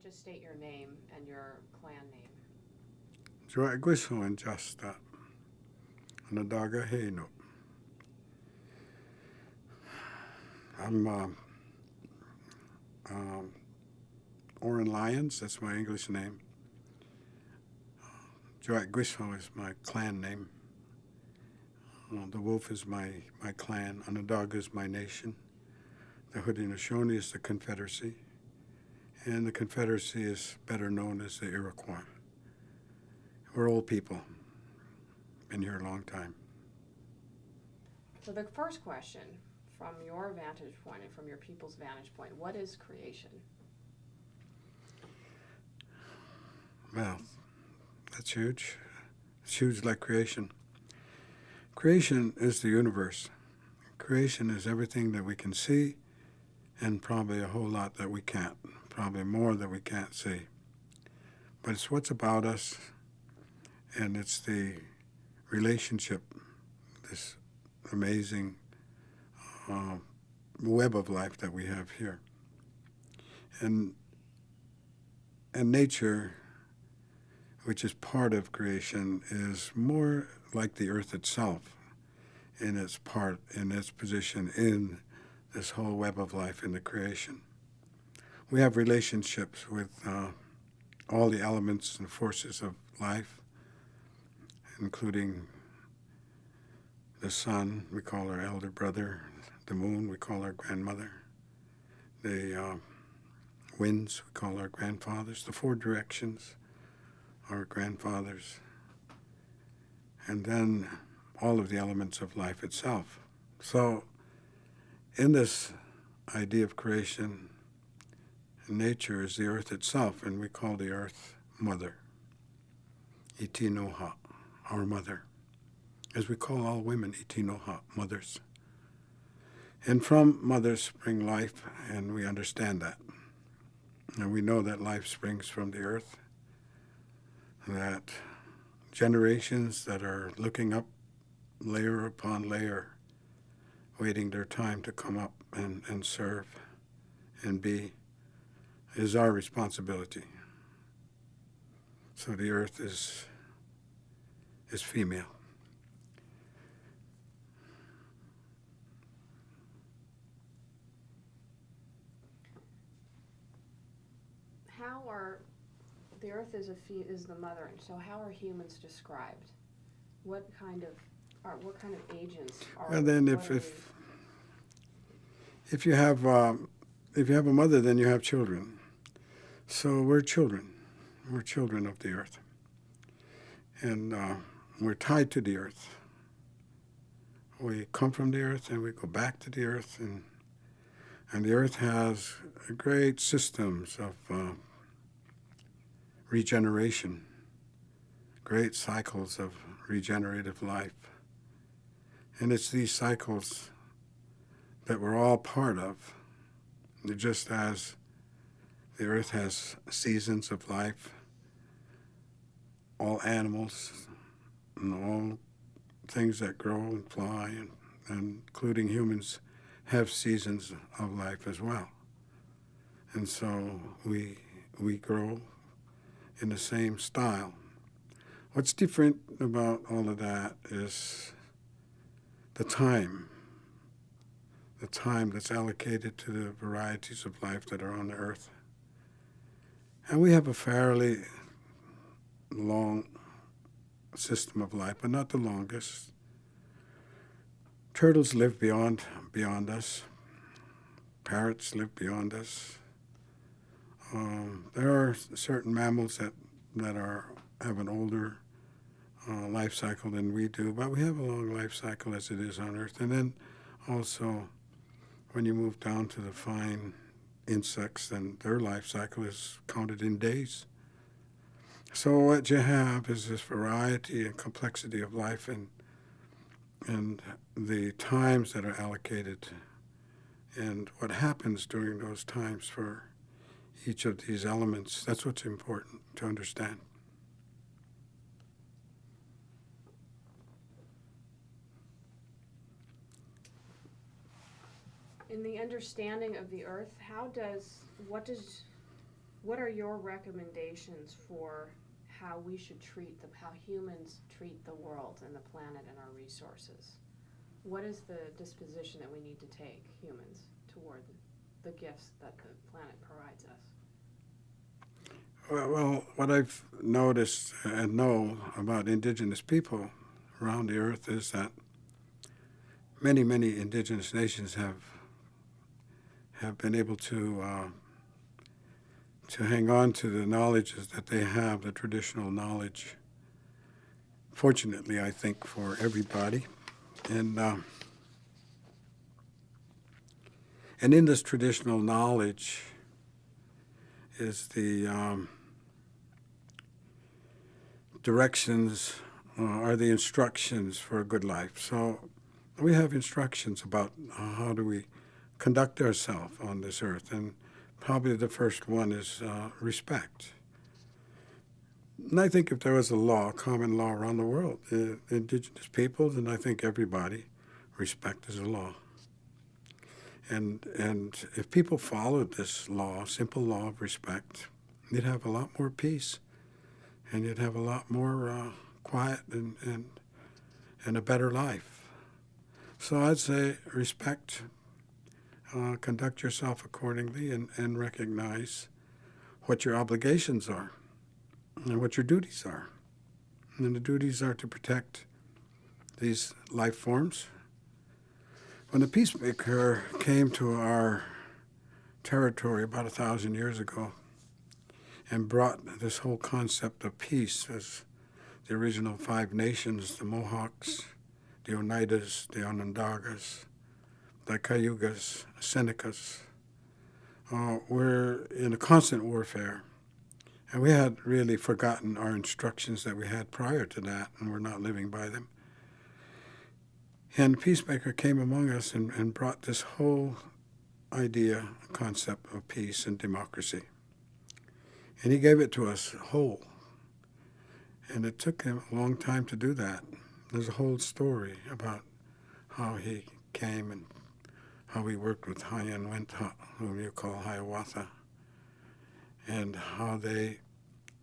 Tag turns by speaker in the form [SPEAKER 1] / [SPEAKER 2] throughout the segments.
[SPEAKER 1] Just state your name and your clan name.
[SPEAKER 2] Joa Guiso and Justa. Anadaga Heino. I'm Oren Lyons, that's my English name. Joat Guiso is my clan name. Uh, the wolf is my, my clan. Onondaga is my nation. The Haudenosaunee is the Confederacy. And the Confederacy is better known as the Iroquois. We're old people. Been here a long time.
[SPEAKER 1] So the first question, from your vantage point and from your people's vantage point, what is creation?
[SPEAKER 2] Well, that's huge. It's huge like creation. Creation is the universe. Creation is everything that we can see and probably a whole lot that we can't, probably more that we can't see. But it's what's about us and it's the relationship, this amazing uh, web of life that we have here. And, and nature, which is part of creation, is more like the earth itself in its part, in its position in this whole web of life in the creation. We have relationships with uh, all the elements and forces of life, including the sun, we call our elder brother, the moon, we call our grandmother, the uh, winds, we call our grandfathers, the four directions, our grandfathers, and then all of the elements of life itself. So, in this idea of creation, nature is the earth itself, and we call the earth Mother, Itinoha, our mother, as we call all women Itinoha, mothers. And from mothers spring life, and we understand that. And we know that life springs from the earth, that generations that are looking up layer upon layer, waiting their time to come up and, and serve and be, is our responsibility. So the earth is, is female.
[SPEAKER 1] How are, the earth is a fe- is the mother, and so how are humans described? What kind of, are, what kind of agents are?
[SPEAKER 2] And then if, if, if you have, um, if you have a mother, then you have children. So we're children. We're children of the earth. And uh, we're tied to the earth. We come from the earth and we go back to the earth. And, and the earth has great systems of uh, regeneration, great cycles of regenerative life. And it's these cycles that we're all part of, just as the earth has seasons of life, all animals and all things that grow and fly, and, and including humans, have seasons of life as well. And so we, we grow in the same style. What's different about all of that is the time, the time that's allocated to the varieties of life that are on the earth. And we have a fairly long system of life, but not the longest. Turtles live beyond beyond us. Parrots live beyond us. Um, there are certain mammals that that are have an older uh, life cycle than we do, but we have a long life cycle as it is on Earth. And then also, when you move down to the fine insects, and their life cycle is counted in days. So what you have is this variety and complexity of life, and and the times that are allocated, and what happens during those times for each of these elements. That's what's important to understand.
[SPEAKER 1] In the understanding of the earth, how does, what does what are your recommendations for how we should treat the, how humans treat the world and the planet and our resources? What is the disposition that we need to take, humans, toward the gifts that the planet provides us?
[SPEAKER 2] Well, what I've noticed and know about indigenous people around the earth is that many, many indigenous nations have have been able to uh, to hang on to the knowledges that they have, the traditional knowledge. Fortunately, I think for everybody, and uh, and in this traditional knowledge is the um, directions uh, are the instructions for a good life. So we have instructions about how do we conduct ourselves on this earth, and probably the first one is uh, respect. And I think if there was a law, common law around the world, uh, indigenous peoples, and I think everybody, respect is a law. And, and if people followed this law, simple law of respect, you'd have a lot more peace and you'd have a lot more uh, quiet and, and, and a better life. So I'd say respect, uh, conduct yourself accordingly, and, and recognize what your obligations are and what your duties are. And the duties are to protect these life forms when the peacemaker came to our territory about a thousand years ago and brought this whole concept of peace as the original five nations the Mohawks, the Oneidas, the Onondagas, the Cayugas, Senecas uh, were in a constant warfare. And we had really forgotten our instructions that we had prior to that, and we're not living by them. And Peacemaker came among us and, and brought this whole idea, concept of peace and democracy. And he gave it to us whole. And it took him a long time to do that. There's a whole story about how he came and how we worked with Hayan Wentha, uh, whom you call Hiawatha, and how they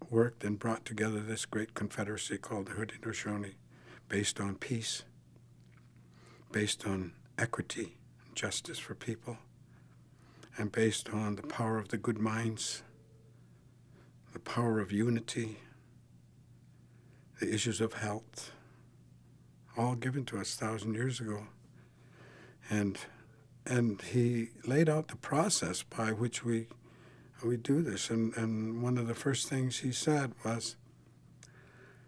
[SPEAKER 2] worked and brought together this great confederacy called the Haudenosaunee, based on peace based on equity justice for people, and based on the power of the good minds, the power of unity, the issues of health, all given to us thousand years ago. And and he laid out the process by which we we do this. And, and one of the first things he said was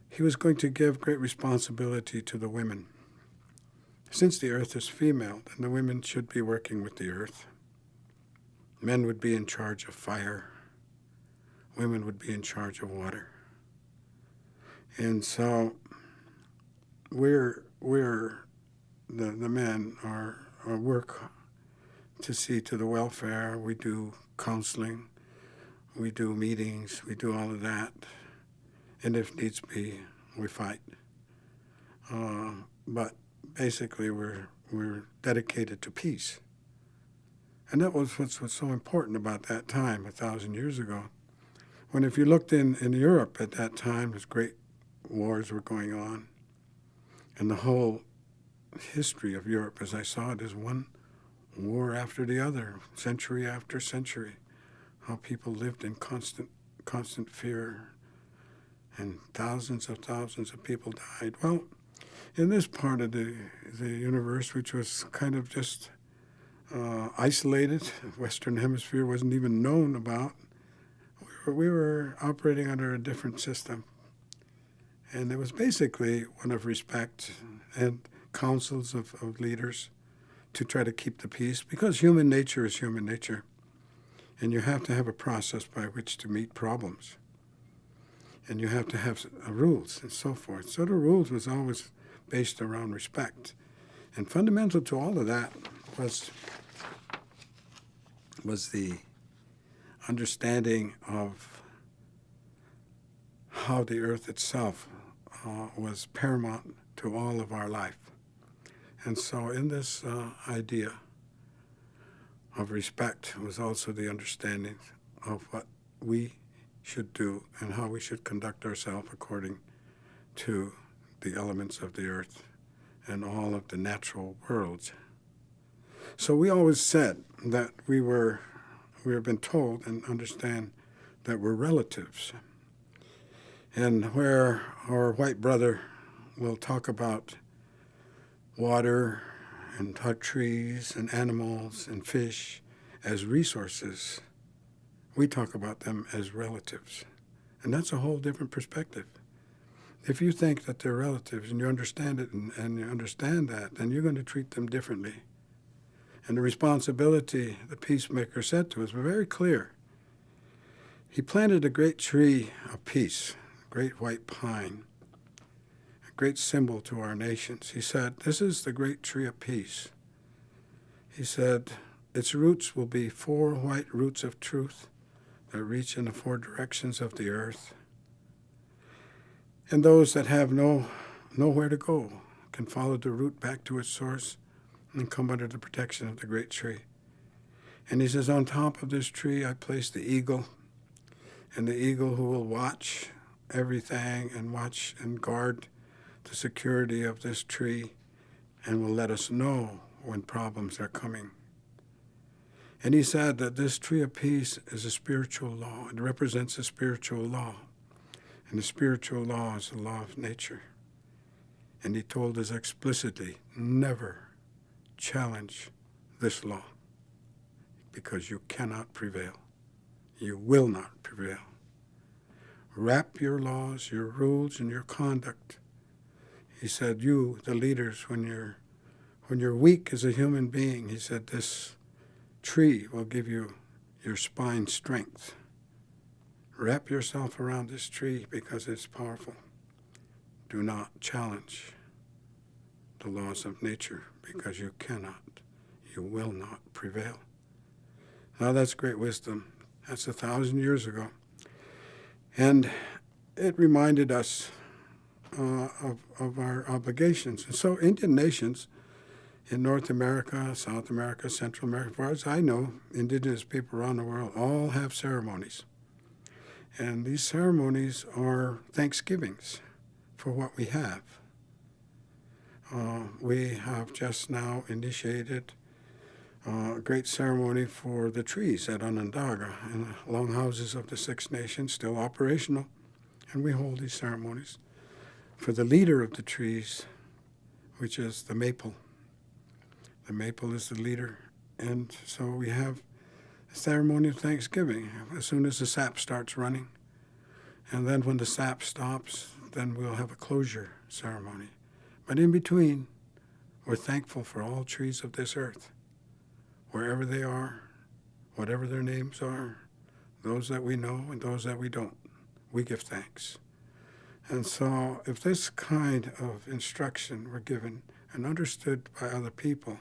[SPEAKER 2] he was going to give great responsibility to the women. Since the earth is female, then the women should be working with the earth. Men would be in charge of fire. Women would be in charge of water. And so we're, we're the, the men are, are work to see to the welfare. We do counseling. We do meetings. We do all of that. And if needs be, we fight. Uh, but basically we're, we're dedicated to peace. And that was what's, what's so important about that time, a thousand years ago. When if you looked in, in Europe at that time, as great wars were going on, and the whole history of Europe, as I saw it, is one war after the other, century after century, how people lived in constant, constant fear, and thousands of thousands of people died. Well, in this part of the, the universe, which was kind of just uh, isolated, Western Hemisphere wasn't even known about, we were, we were operating under a different system. And it was basically one of respect and councils of, of leaders to try to keep the peace because human nature is human nature. And you have to have a process by which to meet problems. And you have to have uh, rules and so forth. So the rules was always based around respect. And fundamental to all of that was, was the understanding of how the earth itself uh, was paramount to all of our life. And so, in this uh, idea of respect was also the understanding of what we should do and how we should conduct ourselves according to the elements of the earth and all of the natural worlds. So we always said that we were we have been told and understand that we're relatives. And where our white brother will talk about water and hot trees and animals and fish as resources, we talk about them as relatives. And that's a whole different perspective. If you think that they're relatives and you understand it and, and you understand that, then you're going to treat them differently. And the responsibility the peacemaker said to us was very clear. He planted a great tree of peace, great white pine, great symbol to our nations. He said, This is the great tree of peace. He said, Its roots will be four white roots of truth that reach in the four directions of the earth. And those that have no nowhere to go can follow the root back to its source and come under the protection of the great tree. And he says, On top of this tree, I place the eagle, and the eagle who will watch everything and watch and guard the security of this tree and will let us know when problems are coming. And he said that this tree of peace is a spiritual law, it represents a spiritual law. And the spiritual law is the law of nature. And he told us explicitly never challenge this law because you cannot prevail. You will not prevail. Wrap your laws, your rules, and your conduct. He said, You, the leaders, when you're when you're weak as a human being, he said, this tree will give you your spine strength. Wrap yourself around this tree because it's powerful. Do not challenge the laws of nature because you cannot, you will not prevail. Now that's great wisdom. That's a thousand years ago. And it reminded us uh, of, of our obligations. And so Indian nations in North America, South America, Central America, as far as I know, indigenous people around the world all have ceremonies. And these ceremonies are thanksgivings for what we have. Uh, we have just now initiated uh, a great ceremony for the trees at Onondaga and the longhouses of the Six Nations, still operational. And we hold these ceremonies for the leader of the trees, which is the maple. The maple is the leader. And so we have a ceremony of Thanksgiving as soon as the sap starts running. And then when the sap stops, then we'll have a closure ceremony. But in between, we're thankful for all trees of this earth, wherever they are, whatever their names are, those that we know and those that we don't. We give thanks. And so, if this kind of instruction were given and understood by other people,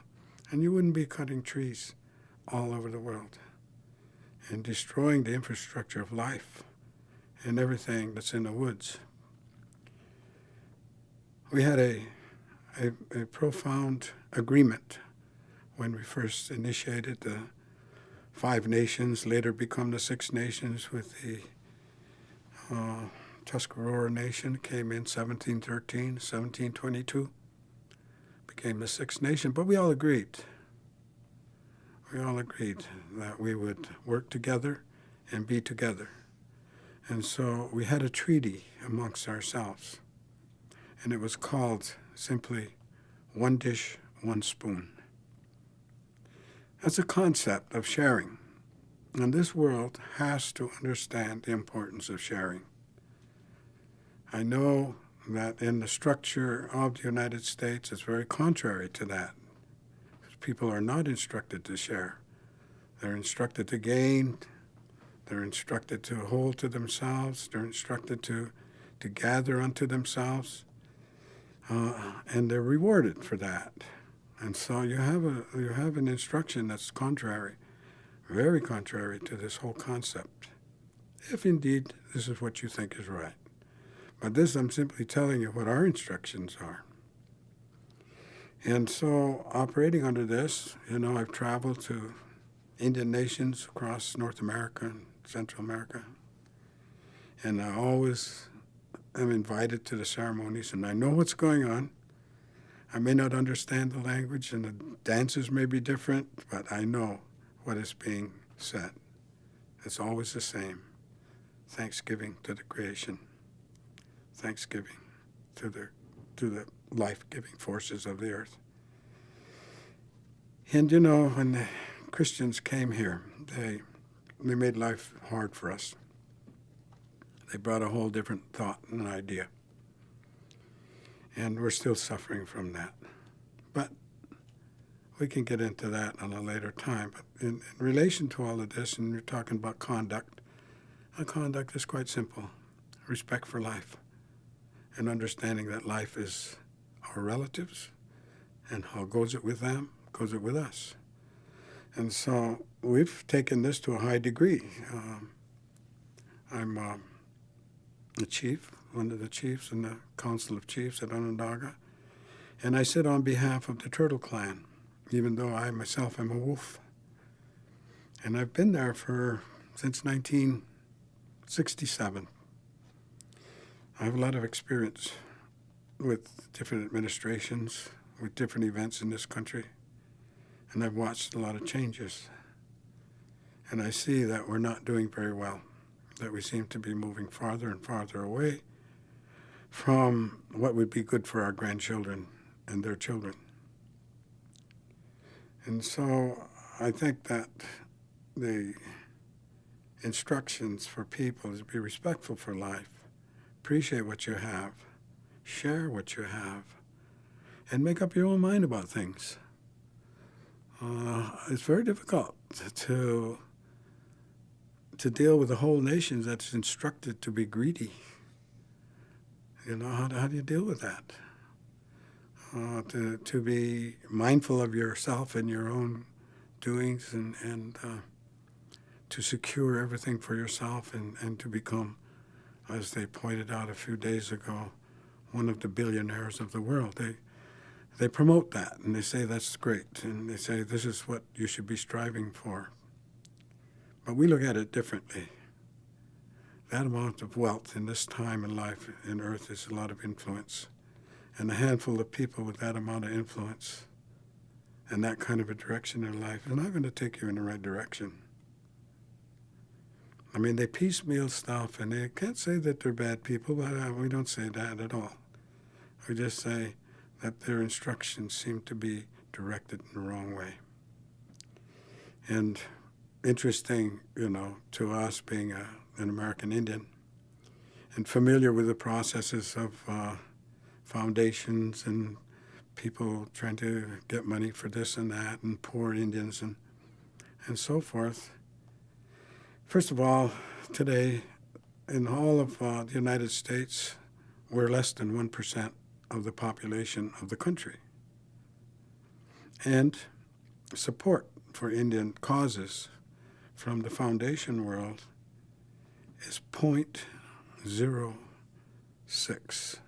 [SPEAKER 2] and you wouldn't be cutting trees all over the world and destroying the infrastructure of life and everything that's in the woods. We had a, a, a profound agreement when we first initiated the five nations, later become the six nations with the uh, Tuscarora Nation, came in 1713, 1722 became the Six Nation, but we all agreed. We all agreed that we would work together and be together. And so we had a treaty amongst ourselves, and it was called simply One Dish, One Spoon. That's a concept of sharing. And this world has to understand the importance of sharing. I know that in the structure of the United States it's very contrary to that. People are not instructed to share. They're instructed to gain. They're instructed to hold to themselves. They're instructed to, to gather unto themselves. Uh, and they're rewarded for that. And so you have, a, you have an instruction that's contrary, very contrary to this whole concept, if indeed this is what you think is right. But this, I'm simply telling you what our instructions are. And so, operating under this, you know, I've traveled to Indian nations across North America and Central America. And I always am invited to the ceremonies, and I know what's going on. I may not understand the language, and the dances may be different, but I know what is being said. It's always the same thanksgiving to the creation, thanksgiving to the, to the life giving forces of the earth. And you know, when the Christians came here, they, they made life hard for us. They brought a whole different thought and idea. And we're still suffering from that. But we can get into that on a later time. But in, in relation to all of this, and you're talking about conduct, conduct is quite simple respect for life and understanding that life is our relatives and how goes it with them, goes it with us. And so we've taken this to a high degree. Um, I'm um, the chief, one of the chiefs in the Council of Chiefs at Onondaga, and I sit on behalf of the Turtle Clan, even though I myself am a wolf. And I've been there for since 1967. I have a lot of experience with different administrations, with different events in this country, and I've watched a lot of changes. And I see that we're not doing very well, that we seem to be moving farther and farther away from what would be good for our grandchildren and their children. And so I think that the instructions for people is to be respectful for life, appreciate what you have, share what you have, and make up your own mind about things. Uh, it's very difficult to to deal with a whole nation that's instructed to be greedy. You know, how, how do you deal with that? Uh, to, to be mindful of yourself and your own doings and, and uh, to secure everything for yourself and, and to become, as they pointed out a few days ago, one of the billionaires of the world. They, they promote that and they say that's great and they say this is what you should be striving for. But we look at it differently. That amount of wealth in this time in life in earth is a lot of influence. And a handful of people with that amount of influence and that kind of a direction in their life is not going to take you in the right direction. I mean, they piecemeal stuff, and they can't say that they're bad people, but uh, we don't say that at all. We just say that their instructions seem to be directed in the wrong way. And interesting, you know, to us being a, an American Indian and familiar with the processes of uh, foundations and people trying to get money for this and that and poor Indians and and so forth. First of all, today in all of uh, the United States, we're less than 1% of the population of the country. And support for Indian causes from the foundation world is 0.06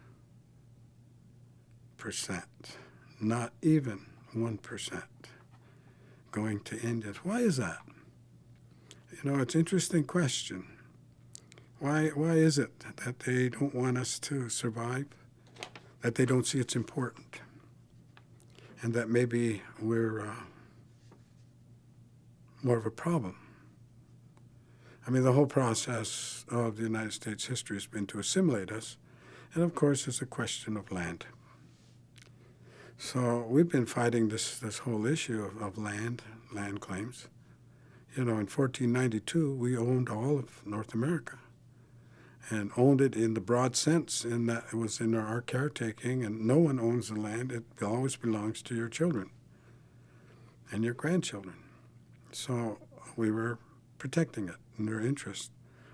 [SPEAKER 2] percent, not even 1 percent going to Indians. Why is that? You know, it's an interesting question. Why, why is it that they don't want us to survive? That they don't see it's important? And that maybe we're uh, more of a problem? I mean, the whole process of the United States history has been to assimilate us. And of course, it's a question of land. So we've been fighting this, this whole issue of, of land, land claims. You know, in 1492, we owned all of North America and owned it in the broad sense in that it was in our caretaking and no one owns the land. It always belongs to your children and your grandchildren. So we were protecting it in their interest.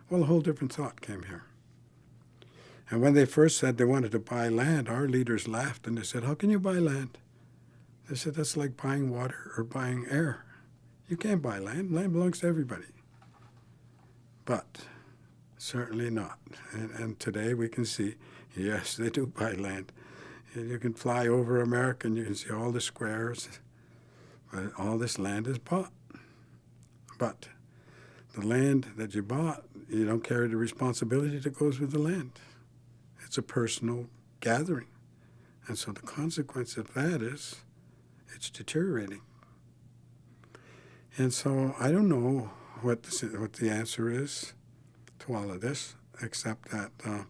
[SPEAKER 2] Well, a whole different thought came here. And when they first said they wanted to buy land, our leaders laughed and they said, How can you buy land? They said, That's like buying water or buying air. You can't buy land. Land belongs to everybody. But certainly not. And, and today we can see, yes, they do buy land. You can fly over America and you can see all the squares. All this land is bought. But the land that you bought, you don't carry the responsibility that goes with the land. It's a personal gathering. And so the consequence of that is it's deteriorating. And so I don't know what the, what the answer is to all of this, except that uh,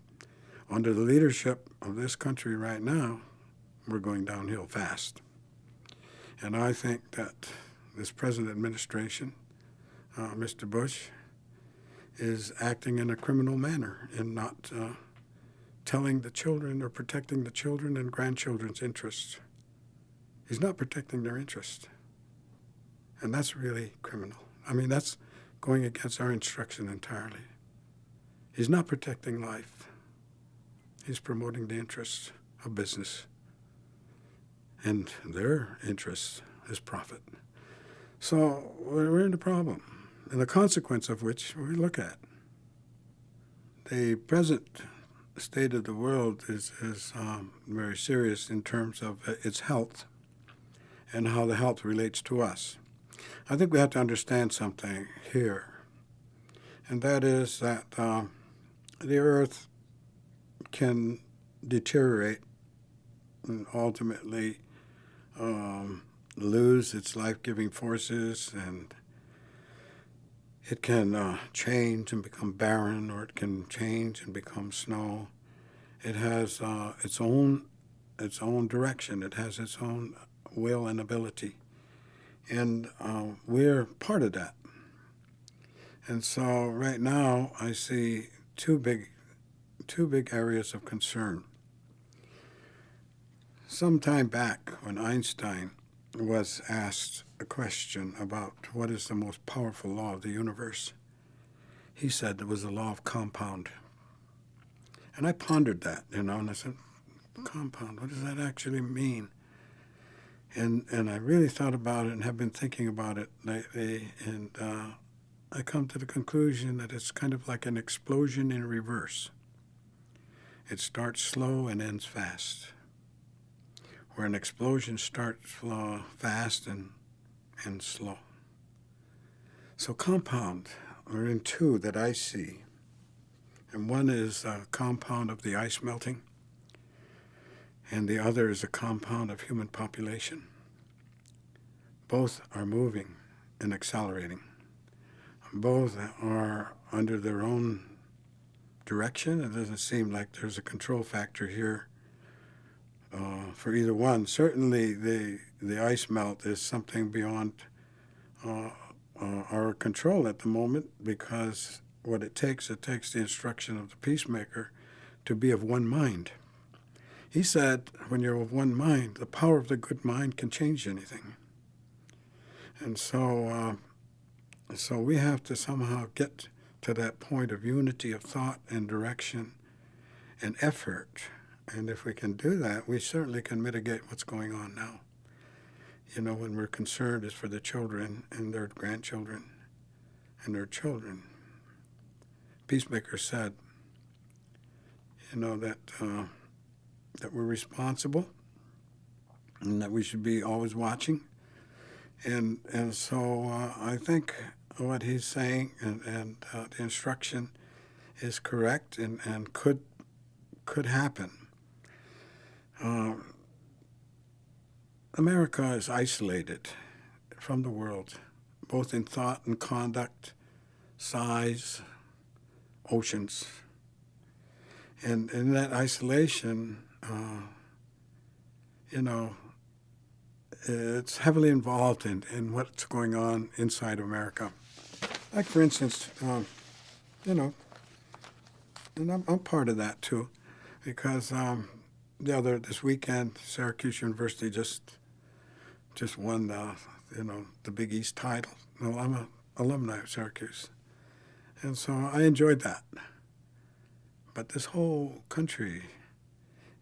[SPEAKER 2] under the leadership of this country right now, we're going downhill fast. And I think that this present administration, uh, Mr. Bush, is acting in a criminal manner in not uh, telling the children or protecting the children and grandchildren's interests. He's not protecting their interests. And that's really criminal. I mean, that's going against our instruction entirely. He's not protecting life. He's promoting the interests of business. And their interest is profit. So we're in a problem, and the consequence of which we look at. The present state of the world is, is um, very serious in terms of its health and how the health relates to us. I think we have to understand something here, and that is that uh, the earth can deteriorate and ultimately um, lose its life giving forces, and it can uh, change and become barren, or it can change and become snow. It has uh, its own its own direction. It has its own will and ability, and uh, we're part of that. And so, right now, I see two big two big areas of concern. Some time back, when Einstein was asked a question about what is the most powerful law of the universe, he said it was the law of compound. And I pondered that, you know, and I said, compound, what does that actually mean? And, and I really thought about it and have been thinking about it lately, and uh, I come to the conclusion that it's kind of like an explosion in reverse. It starts slow and ends fast where an explosion starts uh, fast and, and slow. So compound are in two that I see. And one is a compound of the ice melting, and the other is a compound of human population. Both are moving and accelerating. Both are under their own direction. It doesn't seem like there's a control factor here uh, for either one. Certainly, the the ice melt is something beyond uh, uh, our control at the moment because what it takes, it takes the instruction of the peacemaker to be of one mind. He said, when you're of one mind, the power of the good mind can change anything. And so, uh, so we have to somehow get to that point of unity of thought and direction and effort and if we can do that, we certainly can mitigate what's going on now. You know, when we're concerned is for the children and their grandchildren and their children. Peacemaker said, you know, that, uh, that we're responsible and that we should be always watching. And, and so uh, I think what he's saying and, and uh, the instruction is correct and, and could, could happen. Um, America is isolated from the world, both in thought and conduct, size, oceans. And in that isolation, uh, you know, it's heavily involved in, in what's going on inside America. Like, for instance, um, you know, and I'm, I'm part of that too, because um, the other this weekend, Syracuse University just just won the you know the Big East title. Well, I'm a alumni of Syracuse, and so I enjoyed that. But this whole country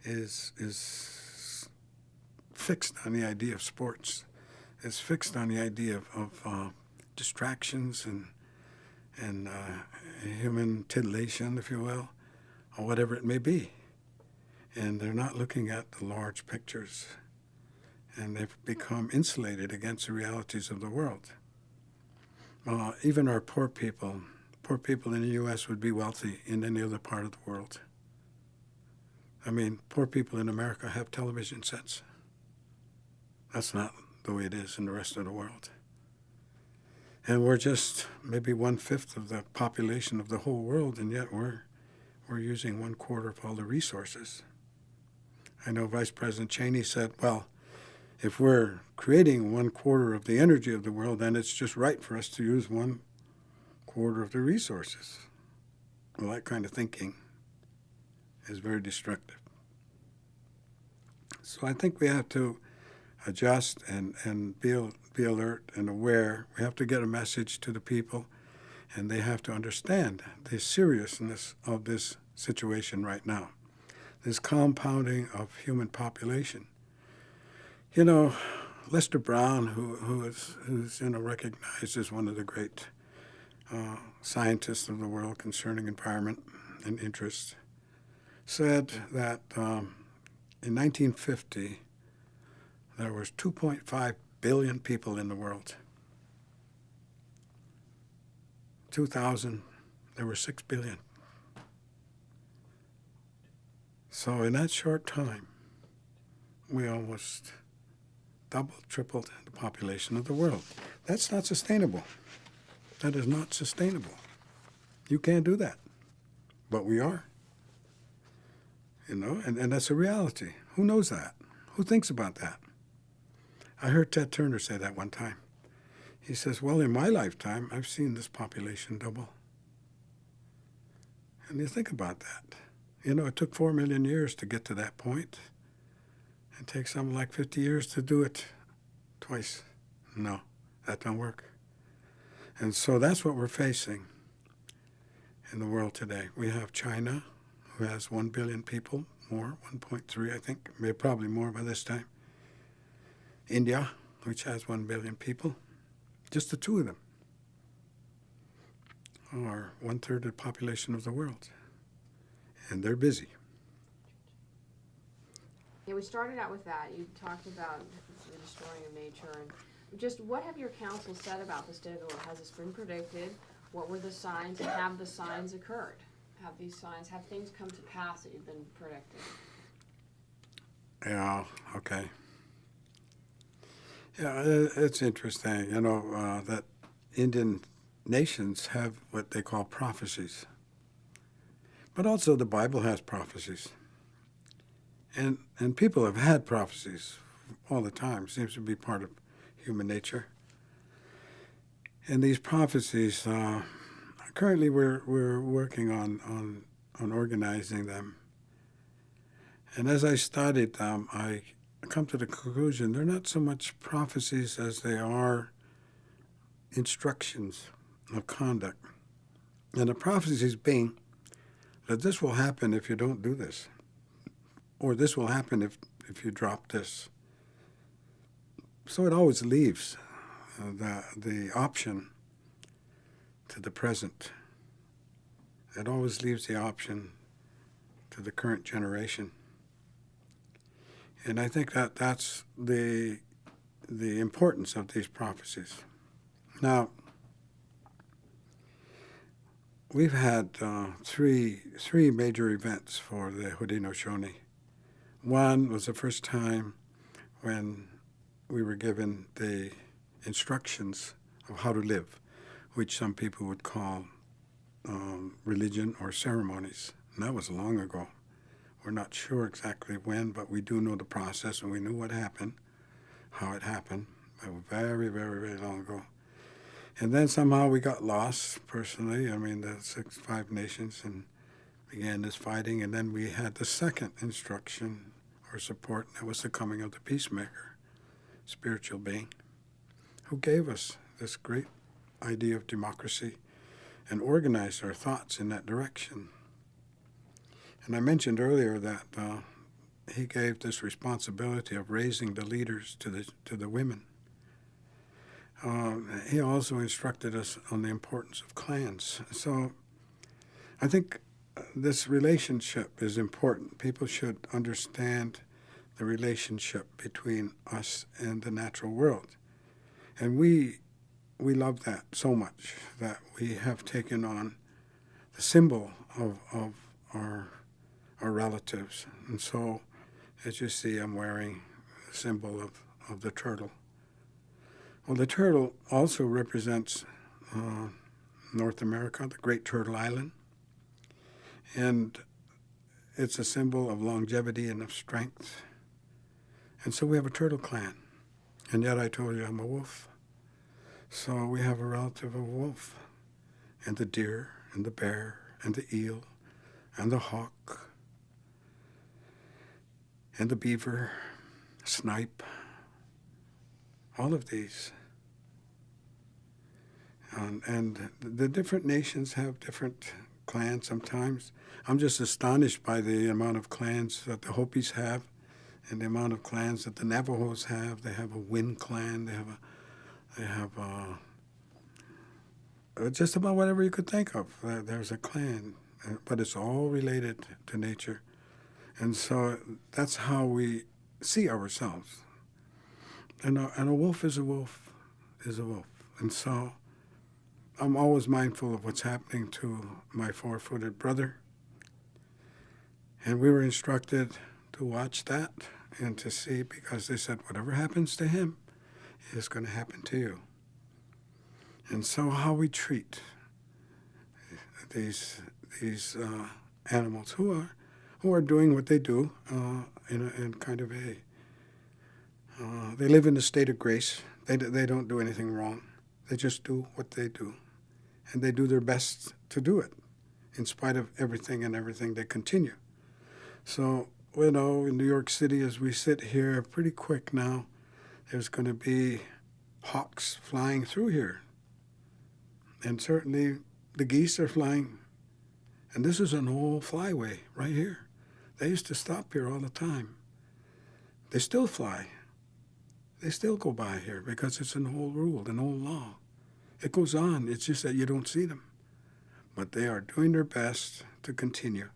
[SPEAKER 2] is is fixed on the idea of sports. It's fixed on the idea of, of uh, distractions and and uh, human titillation, if you will, or whatever it may be and they're not looking at the large pictures, and they've become insulated against the realities of the world. uh, even our poor people, poor people in the U.S. would be wealthy in any other part of the world. I mean, poor people in America have television sets. That's not the way it is in the rest of the world. And we're just maybe one fifth of the population of the whole world, and yet we're we're using one quarter of all the resources. I know Vice President Cheney said, well, if we're creating one quarter of the energy of the world, then it's just right for us to use one quarter of the resources. Well, that kind of thinking is very destructive. So I think we have to adjust and, and be, be alert and aware. We have to get a message to the people, and they have to understand the seriousness of this situation right now, this compounding of human population. You know, Lester Brown, who, who is who's you know recognized as one of the great uh, scientists of the world concerning environment and interest, said that um, in 1950 there was 2.5 billion people in the world. 2000 there were 6 billion. So in that short time, we almost doubled, tripled the population of the world. That's not sustainable. That is not sustainable. You can't do that. But we are. You know, and, and that's a reality. Who knows that? Who thinks about that? I heard Ted Turner say that one time. He says, Well, in my lifetime, I've seen this population double. And you think about that. You know, it took four million years to get to that point. It takes something like 50 years to do it twice. No, that don't work. And so that's what we're facing in the world today. We have China, who has 1 billion people, more, 1.3, I think, maybe probably more by this time. India, which has 1 billion people, just the two of them are one third of the population of the world. And they're busy.
[SPEAKER 1] Yeah, we started out with that. You talked about the destroying of nature and just what have your council said about this world? Has this been predicted? What were the signs and have the signs occurred? Have these signs, have things come to pass that you've been predicting?
[SPEAKER 2] Yeah, okay. Yeah, it's interesting, you know, uh, that Indian nations have what they call prophecies. But also the Bible has prophecies. And, and people have had prophecies all the time. Seems to be part of human nature. And these prophecies, uh, currently we're, we're working on, on, on organizing them. And as I studied them, I come to the conclusion they're not so much prophecies as they are instructions of conduct. And the prophecies being that this will happen if you don't do this, or this will happen if, if you drop this. So it always leaves uh, the, the option to the present. It always leaves the option to the current generation. And I think that that's the, the importance of these prophecies. Now, we've had uh, three, three major events for the Haudenosaunee. One was the first time when we were given the instructions of how to live, which some people would call um, religion or ceremonies. And that was long ago. We're not sure exactly when, but we do know the process and we knew what happened, how it happened. but very, very, very long ago. And then somehow we got lost personally. I mean, the six, five nations, and began this fighting. And then we had the second instruction or support, that was the coming of the peacemaker, spiritual being, who gave us this great idea of democracy and organized our thoughts in that direction. And I mentioned earlier that uh, he gave this responsibility of raising the leaders to the to the women. Um, he also instructed us on the importance of clans. So I think uh, this relationship is important. People should understand the relationship between us and the natural world. And we we love that so much that we have taken on the symbol of, of our, our relatives. And so, as you see, I'm wearing the symbol of, of the turtle. Well, the turtle also represents uh, North America, the Great Turtle Island. And it's a symbol of longevity and of strength. And so we have a turtle clan. And yet I told you I'm a wolf. So we have a relative of wolf, and the deer, and the bear, and the eel, and the hawk, and the beaver, snipe, all of these. Um, and the different nations have different clans sometimes. I'm just astonished by the amount of clans that the Hopis have and the amount of clans that the Navajos have. They have a Wind clan, they have a they have uh, uh, just about whatever you could think of. There's a clan, uh, but it's all related to nature. And so that's how we see ourselves. And a, and a wolf is a wolf, is a wolf. And so I'm always mindful of what's happening to my four footed brother. And we were instructed to watch that and to see because they said, whatever happens to him, is going to happen to you. And so, how we treat these these uh, animals who are who are doing what they do uh, in, a, in kind of a uh, they live in a state of grace. They they don't do anything wrong. They just do what they do, and they do their best to do it, in spite of everything and everything. They continue. So you know, in New York City, as we sit here, pretty quick now there's going to be hawks flying through here. And certainly the geese are flying. And this is an old flyway right here. They used to stop here all the time. They still fly. They still go by here because it's an old rule, an old law. It goes on, it's just that you don't see them. But they are doing their best to continue.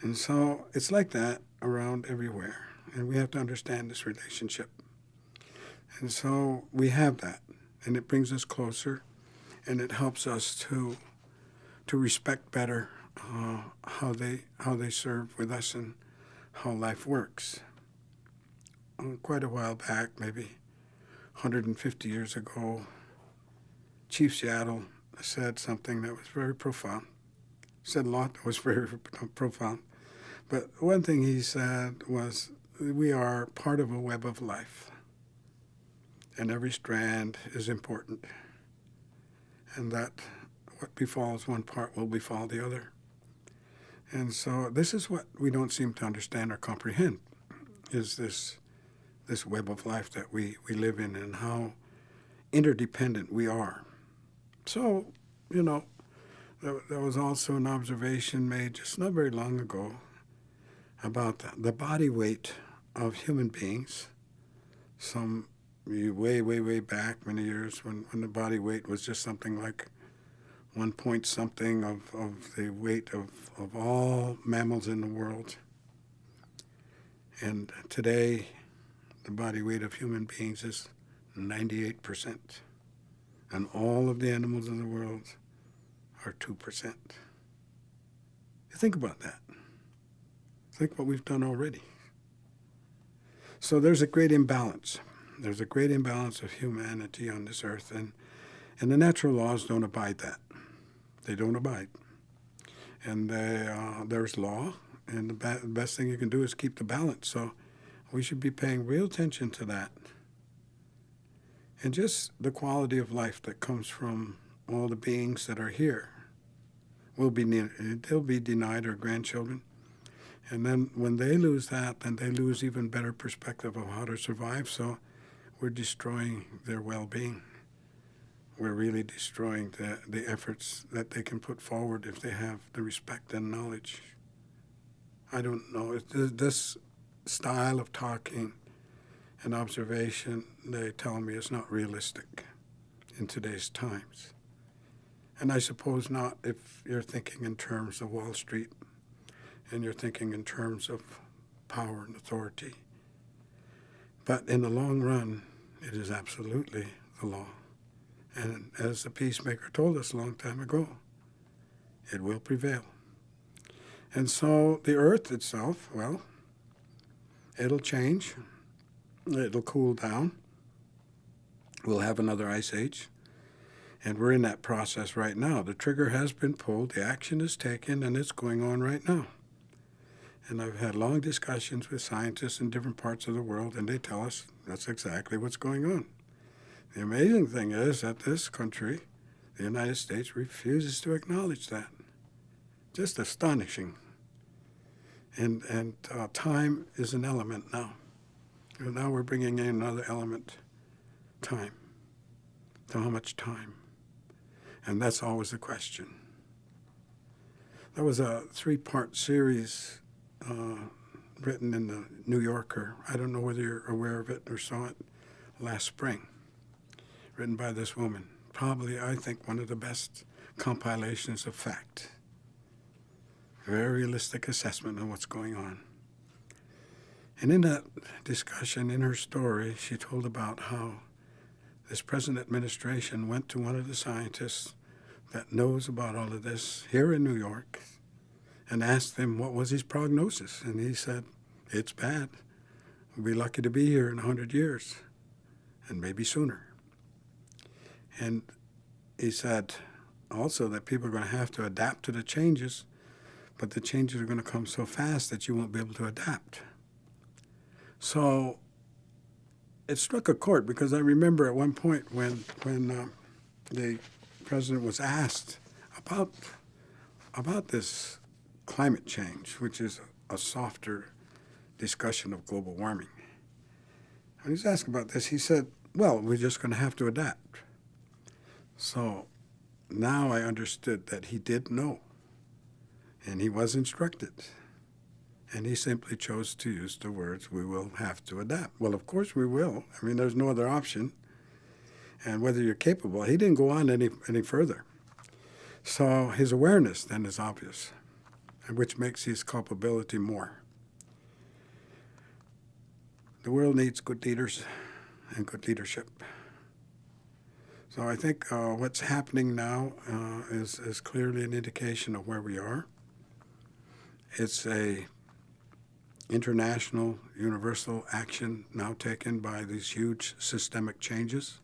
[SPEAKER 2] And so it's like that around everywhere. And we have to understand this relationship. And so we have that, and it brings us closer, and it helps us to to respect better uh, how they how they serve with us and how life works. Uh, quite a while back, maybe 150 years ago, Chief Seattle said something that was very profound. Said a lot that was very profound. But one thing he said was, We are part of a web of life and every strand is important, and that what befalls one part will befall the other. And so this is what we don't seem to understand or comprehend is this this web of life that we, we live in and how interdependent we are. So, you know, there, there was also an observation made just not very long ago about the body weight of human beings some way, way, way back, many years, when, when the body weight was just something like one point something of, of the weight of, of all mammals in the world. And today, the body weight of human beings is 98%. And all of the animals in the world are 2%. Think about that. Think what we've done already. So there's a great imbalance. There's a great imbalance of humanity on this earth, and, and the natural laws don't abide that. They don't abide. And they, uh, there's law, and the, ba- the best thing you can do is keep the balance. So we should be paying real attention to that. And just the quality of life that comes from all the beings that are here will be they'll be denied our grandchildren. And then when they lose that, then they lose even better perspective of how to survive. So we're destroying their well being. We're really destroying the, the efforts that they can put forward if they have the respect and knowledge. I don't know. This style of talking and observation, they tell me, is not realistic in today's times. And I suppose not if you're thinking in terms of Wall Street and you're thinking in terms of power and authority. But in the long run, it is absolutely the law. And as the peacemaker told us a long time ago, it will prevail. And so the earth itself, well, it'll change. It'll cool down. We'll have another ice age. And we're in that process right now. The trigger has been pulled, the action is taken, and it's going on right now. And I've had long discussions with scientists in different parts of the world, and they tell us that's exactly what's going on. The amazing thing is that this country, the United States, refuses to acknowledge that. Just astonishing. And, and uh, time is an element now. And now we're bringing in another element time. So, how much time? And that's always the question. That was a three part series uh, written in the New Yorker. I don't know whether you're aware of it or saw it last spring, written by this woman. Probably, I think, one of the best compilations of fact. Very realistic assessment of what's going on. And in that discussion, in her story, she told about how this present administration went to one of the scientists that knows about all of this here in New York and asked him what was his prognosis. And he said, It's bad. We'll be lucky to be here in 100 years and maybe sooner. And he said also that people are going to have to adapt to the changes, but the changes are going to come so fast that you won't be able to adapt. So it struck a chord because I remember at one point when when uh, the president was asked about about this climate change, which is a softer discussion of global warming. When he was asked about this, he said, "Well, we're just going to have to adapt." So now I understood that he did know, and he was instructed. And he simply chose to use the words, we will have to adapt. Well, of course we will. I mean, there's no other option. And whether you're capable, he didn't go on any, any further. So his awareness then is obvious, which makes his culpability more. The world needs good leaders and good leadership. So I think uh, what's happening now uh, is, is clearly an indication of where we are. It's a international, universal action now taken by these huge systemic changes.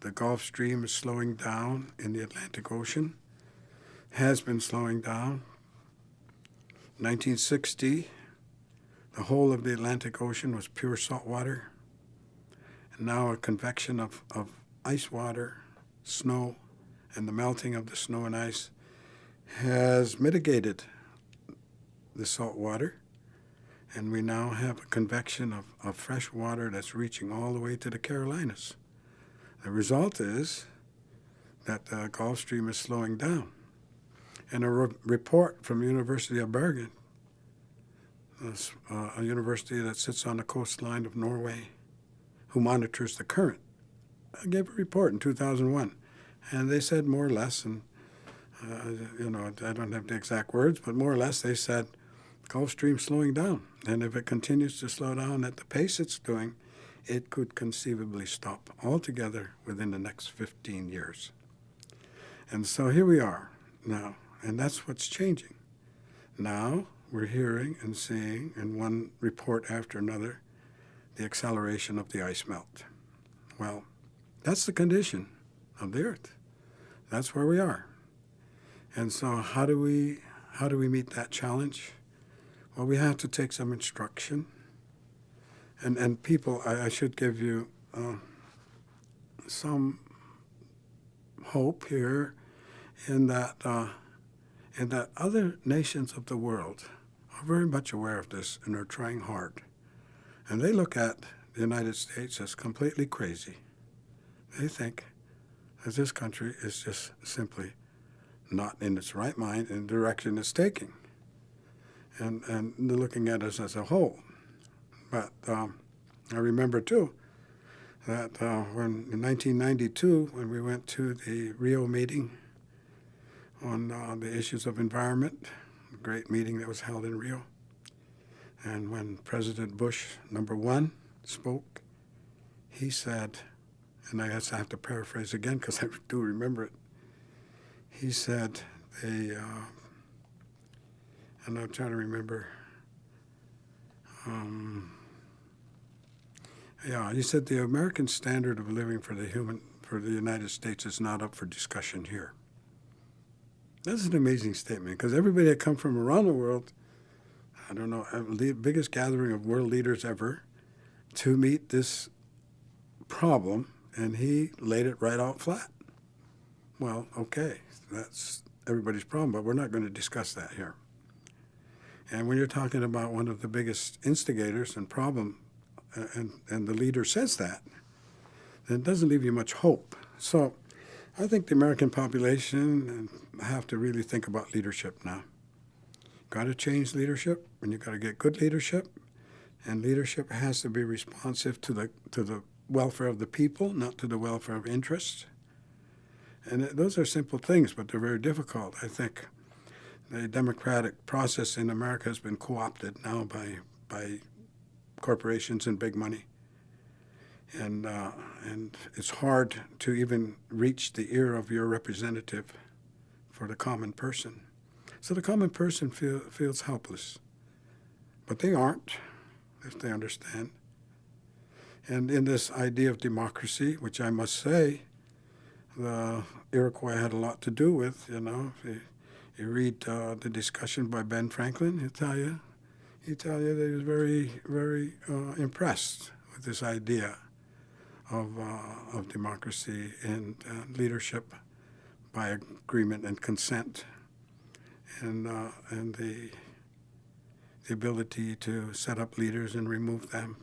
[SPEAKER 2] The Gulf Stream is slowing down in the Atlantic Ocean, has been slowing down. 1960, the whole of the Atlantic Ocean was pure salt water. And now a convection of, of ice water, snow, and the melting of the snow and ice has mitigated the salt water and we now have a convection of, of fresh water that's reaching all the way to the Carolinas. The result is that the Gulf Stream is slowing down. And a re- report from University of Bergen, uh, a university that sits on the coastline of Norway, who monitors the current, gave a report in 2001, and they said more or less, and uh, you know I don't have the exact words, but more or less they said Gulf Stream slowing down. And if it continues to slow down at the pace it's doing, it could conceivably stop altogether within the next 15 years. And so here we are now, and that's what's changing. Now we're hearing and seeing, in one report after another, the acceleration of the ice melt. Well, that's the condition of the Earth. That's where we are. And so, how do we how do we meet that challenge? Well, we have to take some instruction. And, and people, I, I should give you uh, some hope here in that, uh, in that other nations of the world are very much aware of this and are trying hard. And they look at the United States as completely crazy. They think that this country is just simply not in its right mind in the direction it's taking and, and they're looking at us as a whole. But um, I remember too that uh, when in 1992, when we went to the Rio meeting on uh, the issues of environment, a great meeting that was held in Rio, and when President Bush, number one, spoke, he said, and I guess I have to paraphrase again because I do remember it. He said they, uh, and I'm trying to remember. Um, yeah, he said the American standard of living for the human for the United States is not up for discussion here. That's an amazing statement because everybody that come from around the world, I don't know, uh, the biggest gathering of world leaders ever, to meet this problem, and he laid it right out flat. Well, okay, that's everybody's problem, but we're not going to discuss that here. And when you're talking about one of the biggest instigators and problem, uh, and, and the leader says that, then it doesn't leave you much hope. So I think the American population have to really think about leadership now. Got to change leadership, and you got to get good leadership, and leadership has to be responsive to the to the welfare of the people, not to the welfare of interests. And those are simple things, but they're very difficult. I think the democratic process in America has been co-opted now by by corporations and big money, and uh, and it's hard to even reach the ear of your representative for the common person. So the common person feel, feels helpless, but they aren't, if they understand. And in this idea of democracy, which I must say, the Iroquois had a lot to do with. You know, if you, you read uh, the discussion by Ben Franklin, he'll tell you, he'll tell you that he was very, very uh, impressed with this idea of, uh, of democracy and uh, leadership by agreement and consent, and uh, and the the ability to set up leaders and remove them.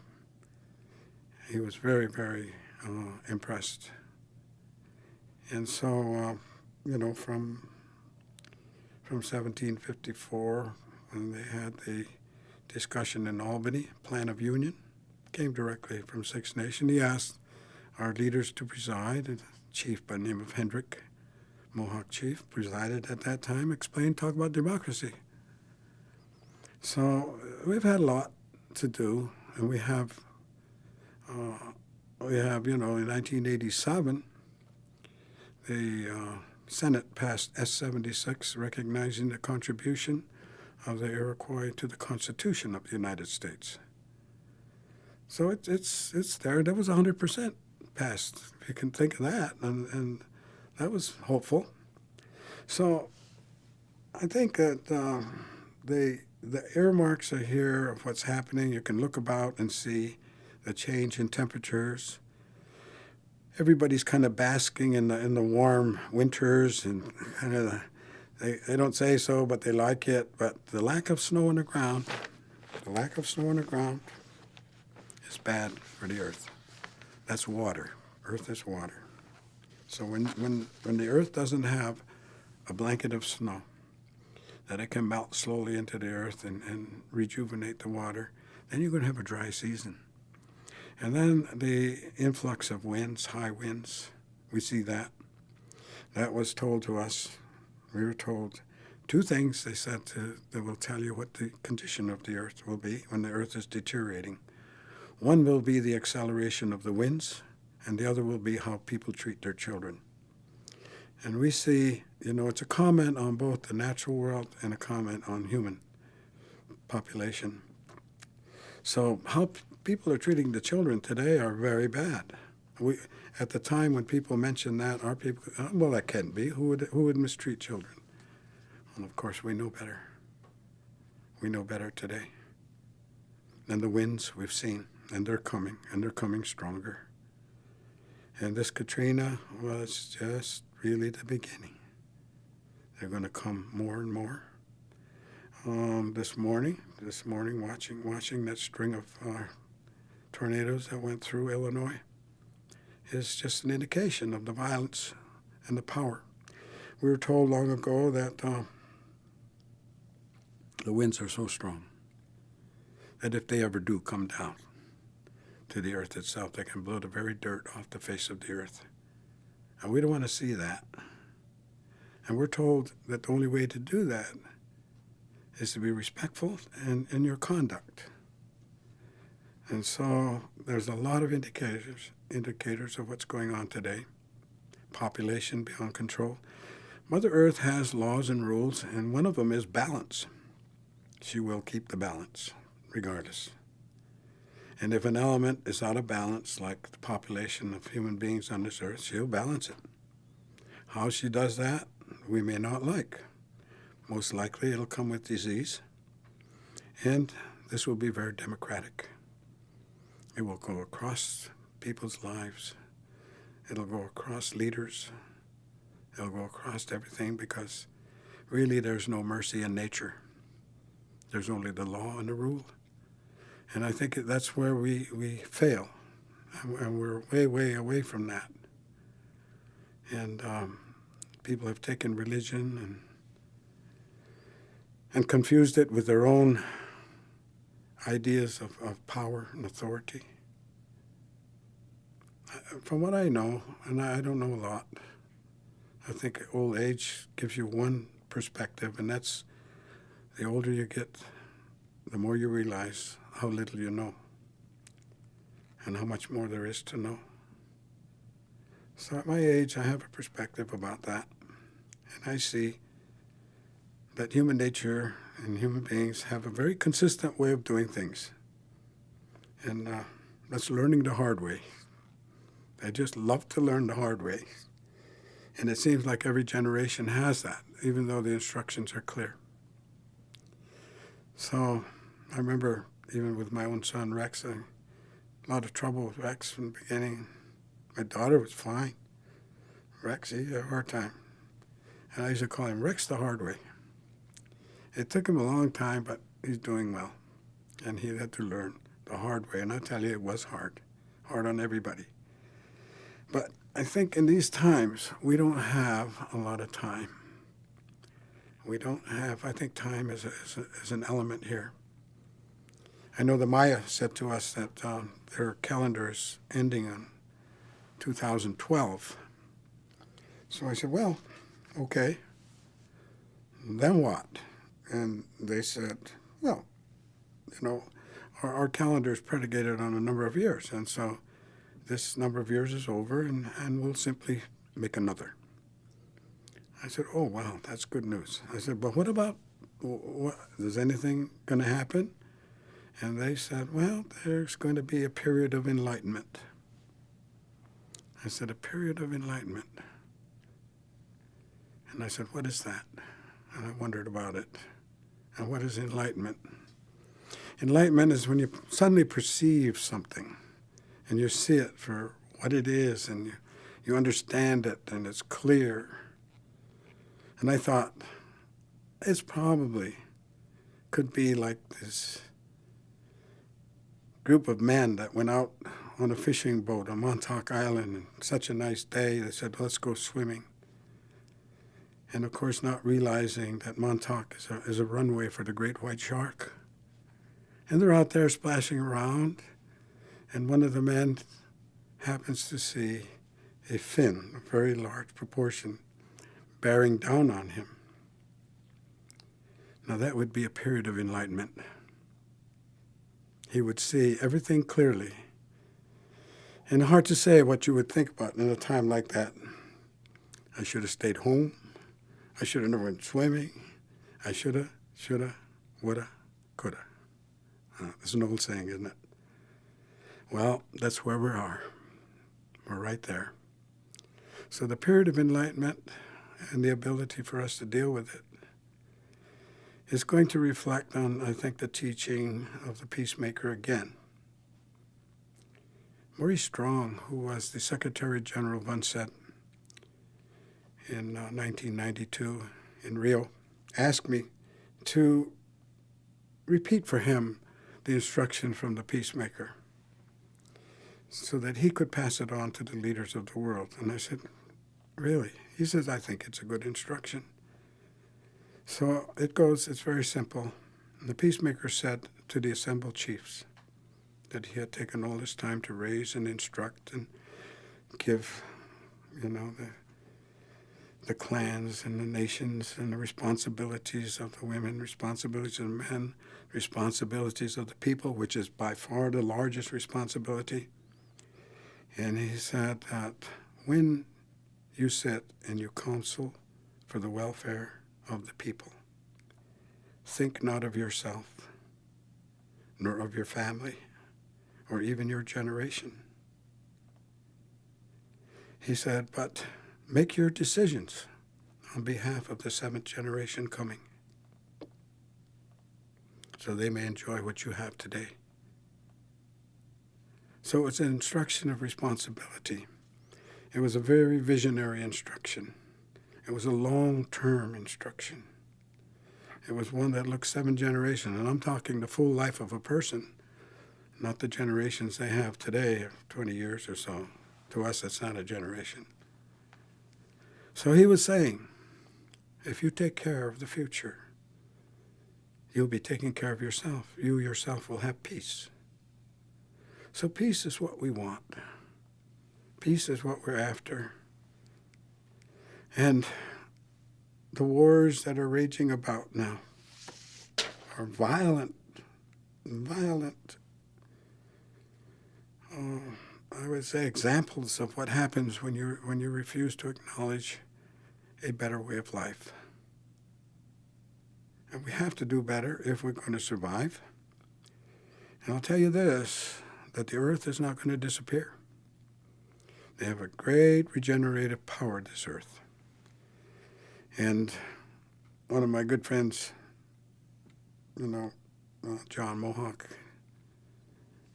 [SPEAKER 2] He was very, very uh, impressed. And so, uh, you know, from from 1754, when they had the discussion in Albany, Plan of Union, came directly from Six Nations. He asked our leaders to preside, a chief by the name of Hendrick, Mohawk chief, presided at that time, explained, talk about democracy. So uh, we've had a lot to do, and we have, uh, we have, you know, in 1987, the uh, Senate passed S-76, recognizing the contribution of the Iroquois to the Constitution of the United States. So it, it's it's there. That was 100 percent If you can think of that, and, and that was hopeful. So I think that uh, the the earmarks are here of what's happening. You can look about and see the change in temperatures. Everybody's kind of basking in the in the warm winters and kind of they, they don't say so, but they like it. But the lack of snow on the ground, the lack of snow on the ground, is bad for the earth. That's water. Earth is water. So when, when, when the earth doesn't have a blanket of snow, that it can melt slowly into the earth and, and rejuvenate the water, then you're going to have a dry season. And then the influx of winds, high winds, we see that. That was told to us. We were told two things they said to, that will tell you what the condition of the earth will be when the earth is deteriorating. One will be the acceleration of the winds, and the other will be how people treat their children. And we see, you know, it's a comment on both the natural world and a comment on human population. So how people are treating the children today are very bad. We, at the time when people mentioned that, our people, uh, well, that can't be. Who would, who would mistreat children? Well, of course, we know better. We know better today. And the winds we've seen, and they're coming, and they're coming stronger. And this Katrina was just really the beginning. They're going to come more and more. Um, this morning, this morning, watching watching that string of uh, tornadoes that went through Illinois is just an indication of the violence and the power. We were told long ago that uh, the winds are so strong that if they ever do come down to the earth itself, they can blow the very dirt off the face of the earth. And we don't want to see that. And we're told that the only way to do that is to be respectful and in your conduct. And so there's a lot of indicators indicators of what's going on today. Population beyond control. Mother Earth has laws and rules, and one of them is balance. She will keep the balance, regardless. And if an element is out of balance, like the population of human beings on this earth, she'll balance it. How she does that, we may not like. Most likely it'll come with disease, and this will be very democratic. It will go across people's lives. It'll go across leaders. It'll go across everything because really there's no mercy in nature. There's only the law and the rule. And I think that's where we, we fail. And we're way, way away from that. And um, people have taken religion and, and confused it with their own ideas of, of power and authority. From what I know, and I don't know a lot, I think old age gives you one perspective, and that's the older you get, the more you realize how little you know and how much more there is to know. So at my age, I have a perspective about that, and I see that human nature and human beings have a very consistent way of doing things. And uh, that's learning the hard way. I just love to learn the hard way. And it seems like every generation has that, even though the instructions are clear. So I remember even with my own son Rex, a lot of trouble with Rex from the beginning. My daughter was fine. Rex, he had a hard time. And I used to call him Rex the hard way. It took him a long time, but he's doing well. And he had to learn the hard way. And I tell you, it was hard, hard on everybody. But I think in these times, we don't have a lot of time. We don't have, I think time is, a, is, a, is an element here. I know the Maya said to us that um, their calendar is ending in 2012. So I said, well, okay, then what? And they said, well, you know, our, our calendar is predicated on a number of years. And so this number of years is over and, and we'll simply make another. I said, oh, wow, that's good news. I said, but what about, what, is anything going to happen? And they said, well, there's going to be a period of enlightenment. I said, a period of enlightenment. And I said, what is that? And I wondered about it. And what is enlightenment? Enlightenment is when you suddenly perceive something and you see it for what it is and you, you understand it and it's clear. And I thought, it's probably could be like this group of men that went out on a fishing boat on Montauk Island and such a nice day. They said, let's go swimming. And of course, not realizing that Montauk is a, is a runway for the great white shark. And they're out there splashing around and one of the men happens to see a fin, a very large proportion, bearing down on him. Now that would be a period of enlightenment. He would see everything clearly. And hard to say what you would think about in a time like that. I should have stayed home. I should have never went swimming. I shoulda, shoulda, woulda, coulda. Uh, it's an old saying, isn't it? Well, that's where we are. We're right there. So the period of enlightenment and the ability for us to deal with it is going to reflect on, I think, the teaching of the peacemaker again. Maurice Strong, who was the Secretary General of UNCED in uh, 1992 in Rio, asked me to repeat for him the instruction from the peacemaker so that he could pass it on to the leaders of the world. And I said, Really? He says, I think it's a good instruction. So it goes, it's very simple. The peacemaker said to the assembled chiefs that he had taken all this time to raise and instruct and give, you know, the the clans and the nations and the responsibilities of the women, responsibilities of the men, responsibilities of the people, which is by far the largest responsibility. And he said that when you sit and you counsel for the welfare of the people, think not of yourself, nor of your family, or even your generation. He said, but make your decisions on behalf of the seventh generation coming so they may enjoy what you have today. So it's an instruction of responsibility. It was a very visionary instruction. It was a long term instruction. It was one that looked seven generations, and I'm talking the full life of a person, not the generations they have today, 20 years or so. To us, it's not a generation. So he was saying, if you take care of the future, you'll be taking care of yourself. You yourself will have peace. So, peace is what we want. Peace is what we're after. And the wars that are raging about now are violent, violent, uh, I would say, examples of what happens when you, when you refuse to acknowledge a better way of life. And we have to do better if we're going to survive. And I'll tell you this that the earth is not going to disappear. They have a great regenerative power, this earth. And one of my good friends, you know, uh, John Mohawk,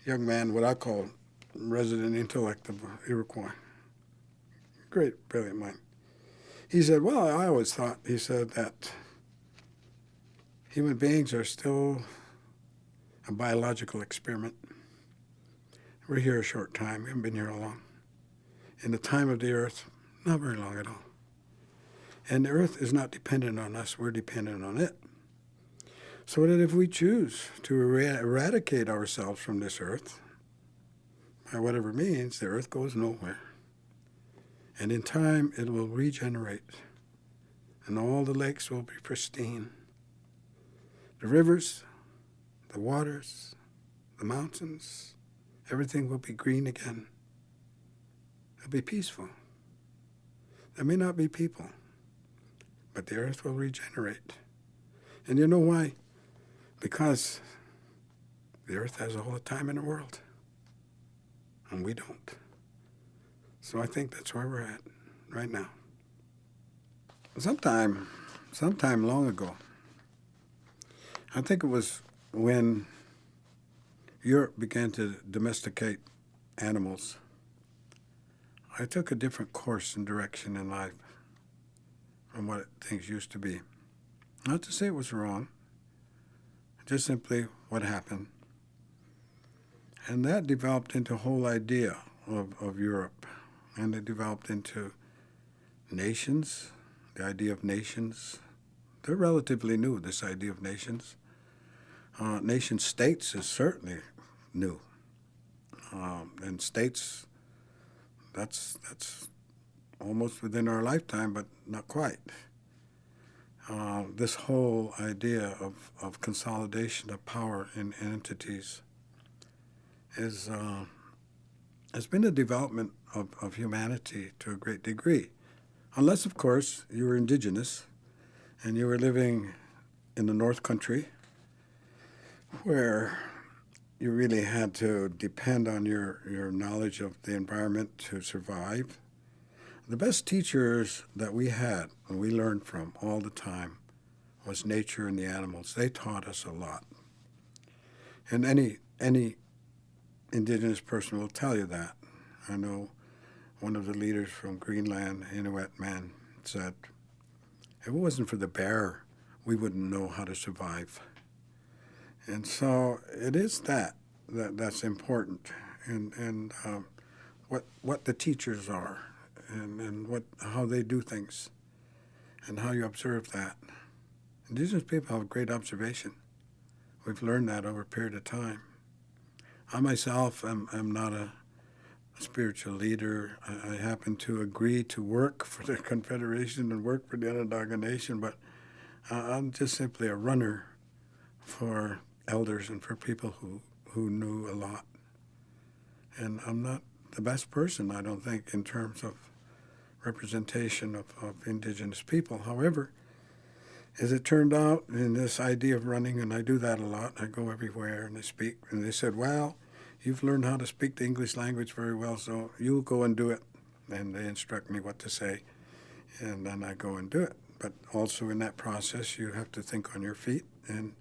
[SPEAKER 2] young man, what I call resident intellect of Iroquois, great, brilliant mind. He said, Well, I always thought, he said, that human beings are still a biological experiment. We're here a short time, we haven't been here long. In the time of the earth, not very long at all. And the earth is not dependent on us, we're dependent on it. So that if we choose to er- eradicate ourselves from this earth, by whatever means, the earth goes nowhere. And in time, it will regenerate, and all the lakes will be pristine. The rivers, the waters, the mountains, everything will be green again. It'll be peaceful. There may not be people, but the earth will regenerate. And you know why? Because the earth has all the time in the world, and we don't. So I think that's where we're at right now. Sometime, sometime long ago, I think it was when Europe began to domesticate animals. I took a different course and direction in life from what things used to be. Not to say it was wrong, just simply what happened. And that developed into a whole idea of, of Europe. And it developed into nations, the idea of nations. They're relatively new, this idea of nations. Uh, nation states is certainly new. Um, and states, that's, that's almost within our lifetime, but not quite. Uh, this whole idea of, of consolidation of power in entities is uh, has been a development of, of humanity to a great degree. Unless, of course, you were indigenous and you were living in the North Country where you really had to depend on your, your knowledge of the environment to survive. The best teachers that we had and we learned from all the time was nature and the animals. They taught us a lot. And any any indigenous person will tell you that. I know one of the leaders from Greenland, Inuit man, said, if it wasn't for the bear, we wouldn't know how to survive. And so it is that, that that's important, and, and um, what, what the teachers are, and, and what, how they do things, and how you observe that. Indigenous people have great observation. We've learned that over a period of time. I myself am, am not a, spiritual leader. I, I happen to agree to work for the Confederation and work for the Onondaga Nation, but uh, I'm just simply a runner for elders and for people who, who knew a lot. And I'm not the best person, I don't think, in terms of representation of, of indigenous people. However, as it turned out, in this idea of running, and I do that a lot, I go everywhere and I speak, and they said, well, you've learned how to speak the English language very well, so you go and do it. And they instruct me what to say, and then I go and do it. But also in that process, you have to think on your feet and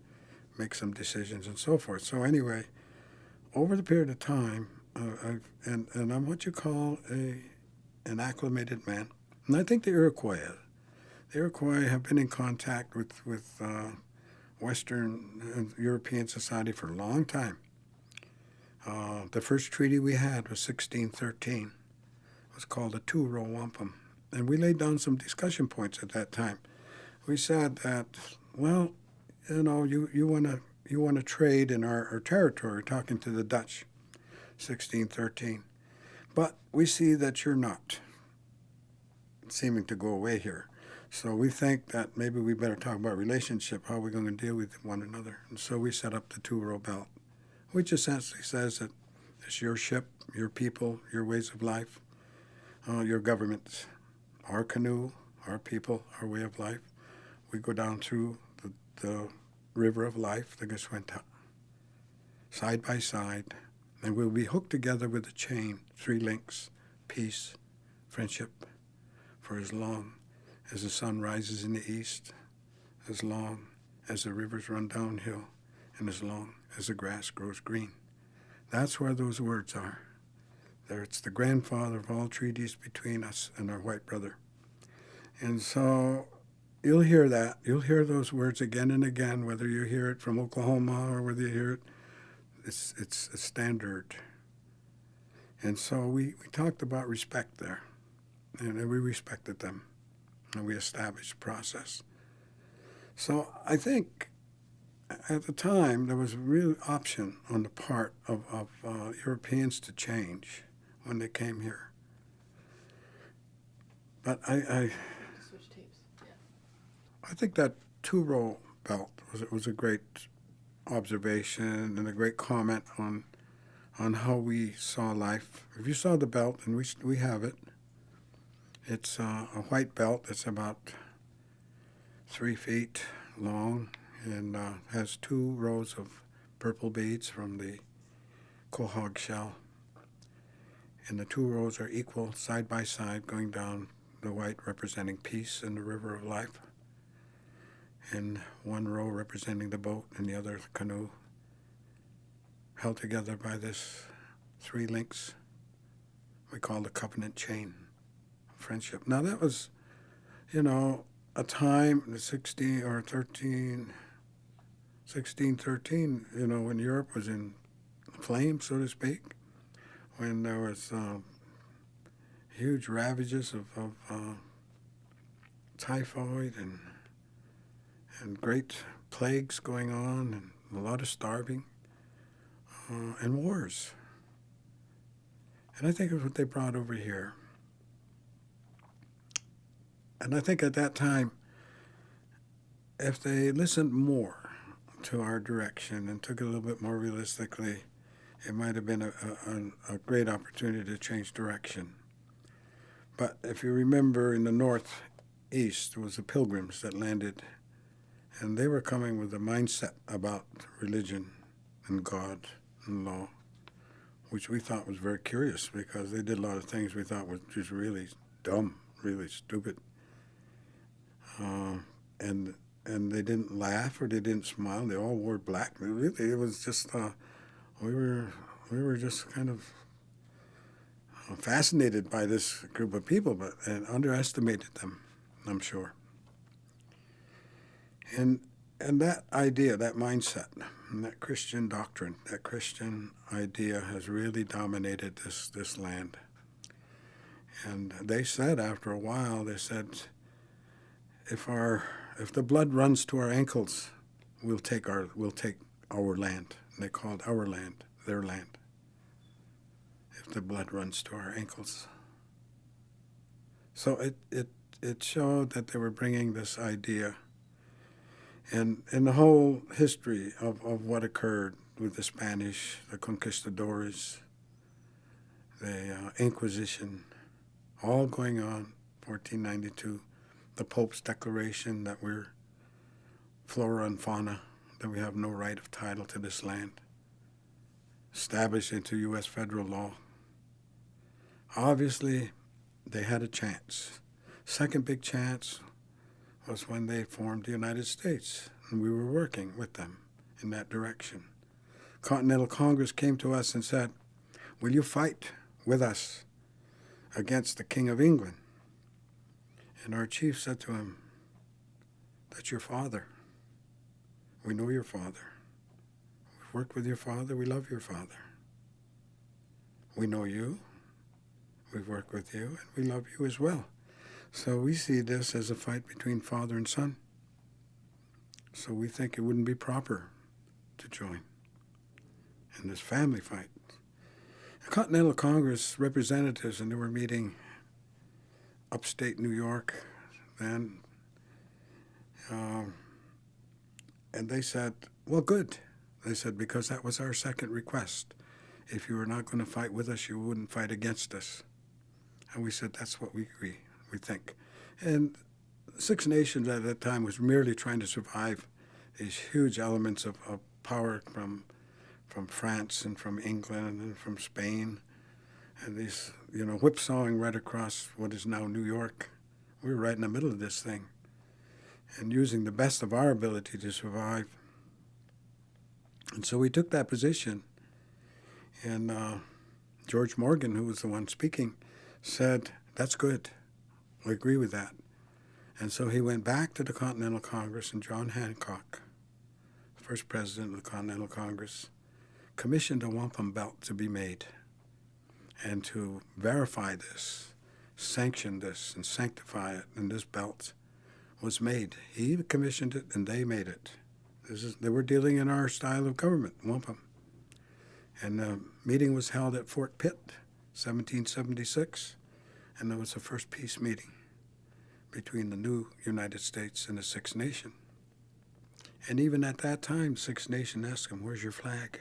[SPEAKER 2] make some decisions and so forth. So anyway, over the period of time, uh, and, and I'm what you call a an acclimated man. And I think the Iroquois, the Iroquois have been in contact with, with uh, Western European society for a long time. Uh, the first treaty we had was 1613. It was called the Two-Row Wampum. And we laid down some discussion points at that time. We said that, well, you know, you, you want to you want to trade in our, our territory, talking to the Dutch, 1613. But we see that you're not seeming to go away here. So we think that maybe we better talk about relationship, how we're going to deal with one another. And so we set up the two-row belt, which essentially says that it's your ship, your people, your ways of life, uh, your governments, our canoe, our people, our way of life. We go down through the, the river of life, the Gaswenta, side by side, and we'll be hooked together with a chain, three links, peace, friendship, for as long as the sun rises in the east, as long as the rivers run downhill, and as long as the grass grows green. That's where those words are. There, it's the grandfather of all treaties between us and our white brother. And so you'll hear that. You'll hear those words again and again, whether you hear it from Oklahoma or whether you hear it. It's, it's a standard. And so we, we talked about respect there, and we respected them, and we established a process. So I think at the time there was a real option on the part of, of uh, Europeans to change when they came here. But I, I. I think that two row belt was was a great observation and a great comment on on how we saw life. If you saw the belt, and we we have it, it's uh, a white belt that's about three feet long and uh, has two rows of purple beads from the quahog shell. And the two rows are equal side by side going down the white representing peace and the river of life and one row representing the boat and the other the canoe, held together by this three links we call the covenant chain of friendship. Now that was, you know, a time, in the 16 or 13, 16, 13, you know, when Europe was in flames, so to speak, when there was uh, huge ravages of, of uh, typhoid and and great plagues going on, and a lot of starving, uh, and wars. And I think of what they brought over here. And I think at that time, if they listened more to our direction and took it a little bit more realistically, it might have been a, a, a great opportunity to change direction. But if you remember, in the northeast, was the pilgrims that landed and they were coming with a mindset about religion and God and law, which we thought was very curious because they did a lot of things we thought were just really dumb, really stupid. Uh, and and they didn't laugh or they didn't smile. They all wore black. Really, it was just uh, we were we were just kind of uh, fascinated by this group of people, but and underestimated them. I'm sure. And and that idea, that mindset, that Christian doctrine, that Christian idea has really dominated this, this land. And they said after a while, they said, if our if the blood runs to our ankles, we'll take our we'll take our land. And they called our land their land. if the blood runs to our ankles. So it, it, it showed that they were bringing this idea and in the whole history of, of what occurred with the Spanish, the conquistadores, the uh, Inquisition, all going on, 1492, the Pope's declaration that we're flora and fauna, that we have no right of title to this land, established into U.S. federal law. Obviously, they had a chance. Second big chance was when they formed the United States, and we were working with them in that direction. Continental Congress came to us and said, Will you fight with us against the King of England? And our chief said to him, That's your father. We know your father. We've worked with your father. We love your father. We know you. We've worked with you, and we love you as well. So we see this as a fight between father and son. So we think it wouldn't be proper to join in this family fight. The Continental Congress representatives, and they were meeting upstate New York then, um, and they said, well, good. They said, because that was our second request. If you were not going to fight with us, you wouldn't fight against us. And we said, that's what we agree, we think. And Six Nations at that time was merely trying to survive these huge elements of, of power from from France and from England and from Spain, and these, you know, whipsawing right across what is now New York. We were right in the middle of this thing, and using the best of our ability to survive. And so we took that position, and uh, George Morgan, who was the one speaking, said, That's good. We agree with that. And so he went back to the Continental Congress, and John Hancock, first president of the Continental Congress, commissioned a wampum belt to be made and to verify this, sanction this, and sanctify it. And this belt was made. He commissioned it, and they made it. This is, they were dealing in our style of government, wampum. And the meeting was held at Fort Pitt, 1776, and it was the first peace meeting between the new United States and the Six Nation. And even at that time, Six Nation asked them, "Where's your flag?"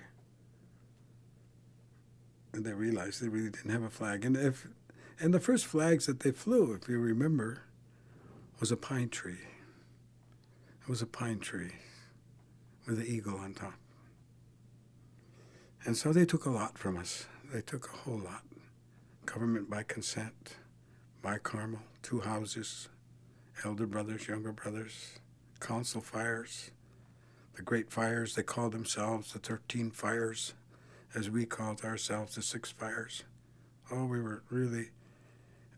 [SPEAKER 2] And they realized they really didn't have a flag. And if, and the first flags that they flew, if you remember, was a pine tree. It was a pine tree with an eagle on top. And so they took a lot from us. They took a whole lot. Government by consent, bicameral, two houses, elder brothers, younger brothers, council fires, the great fires, they called themselves the 13 fires, as we called ourselves the six fires. Oh, we were really,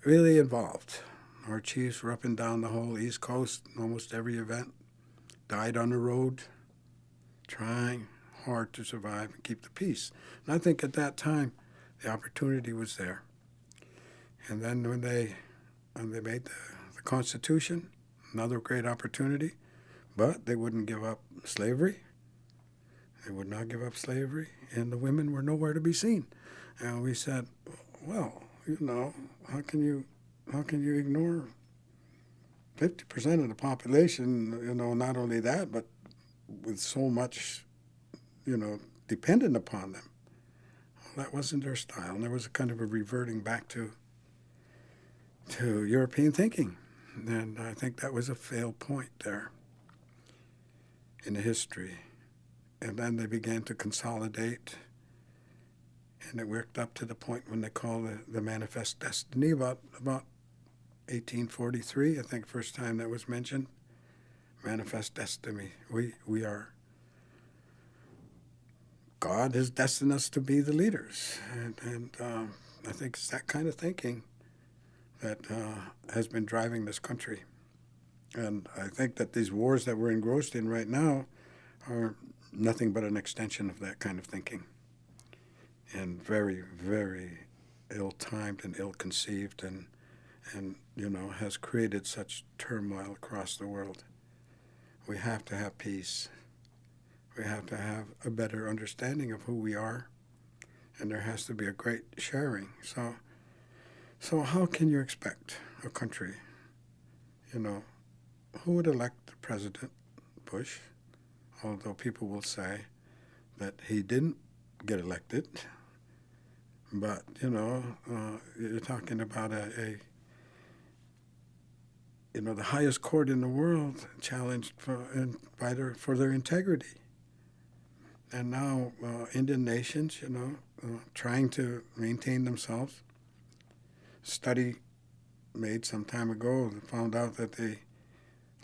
[SPEAKER 2] really involved. Our chiefs were up and down the whole East Coast, almost every event, died on the road, trying hard to survive and keep the peace. And I think at that time, the opportunity was there. And then when they, when they made the, the Constitution, another great opportunity, but they wouldn't give up slavery. They would not give up slavery, and the women were nowhere to be seen. And we said, well, you know, how can you, how can you ignore 50% of the population, you know, not only that, but with so much, you know, dependent upon them. Well, that wasn't their style, and there was a kind of a reverting back to to European thinking, and I think that was a failed point there in the history. And then they began to consolidate, and it worked up to the point when they called the, the Manifest Destiny about about 1843. I think first time that was mentioned. Manifest Destiny. We we are God has destined us to be the leaders, and, and um, I think it's that kind of thinking that uh, has been driving this country. And I think that these wars that we're engrossed in right now are nothing but an extension of that kind of thinking, and very, very ill-timed and ill-conceived, and and you know has created such turmoil across the world. We have to have peace. We have to have a better understanding of who we are and there has to be a great sharing. So, so how can you expect a country, you know, who would elect President Bush? Although people will say that he didn't get elected, but you know, uh, you're talking about a, a you know, the highest court in the world challenged for, in, by their, for their integrity. And now uh, Indian nations, you know, uh, trying to maintain themselves. Study made some time ago found out that the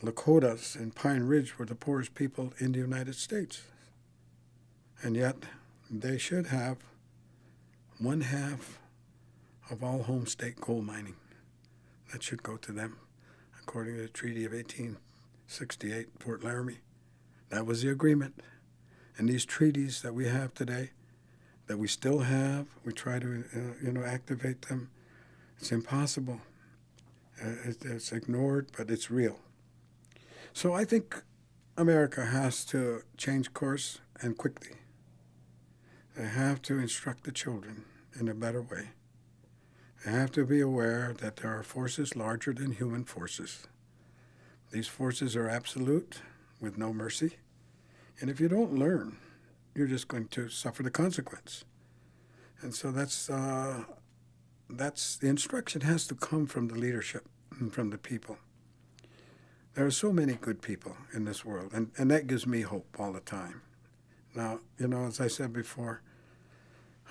[SPEAKER 2] Lakotas in Pine Ridge were the poorest people in the United States. And yet they should have one half of all Homestake coal mining. That should go to them according to the Treaty of 1868, Fort Laramie. That was the agreement. And these treaties that we have today, that we still have, we try to, uh, you know, activate them. It's impossible. Uh, it's ignored, but it's real. So I think America has to change course and quickly. They have to instruct the children in a better way. They have to be aware that there are forces larger than human forces. These forces are absolute with no mercy. And if you don't learn, you're just going to suffer the consequence. And so that's, uh, that's the instruction has to come from the leadership and from the people. There are so many good people in this world, and, and that gives me hope all the time. Now, you know, as I said before,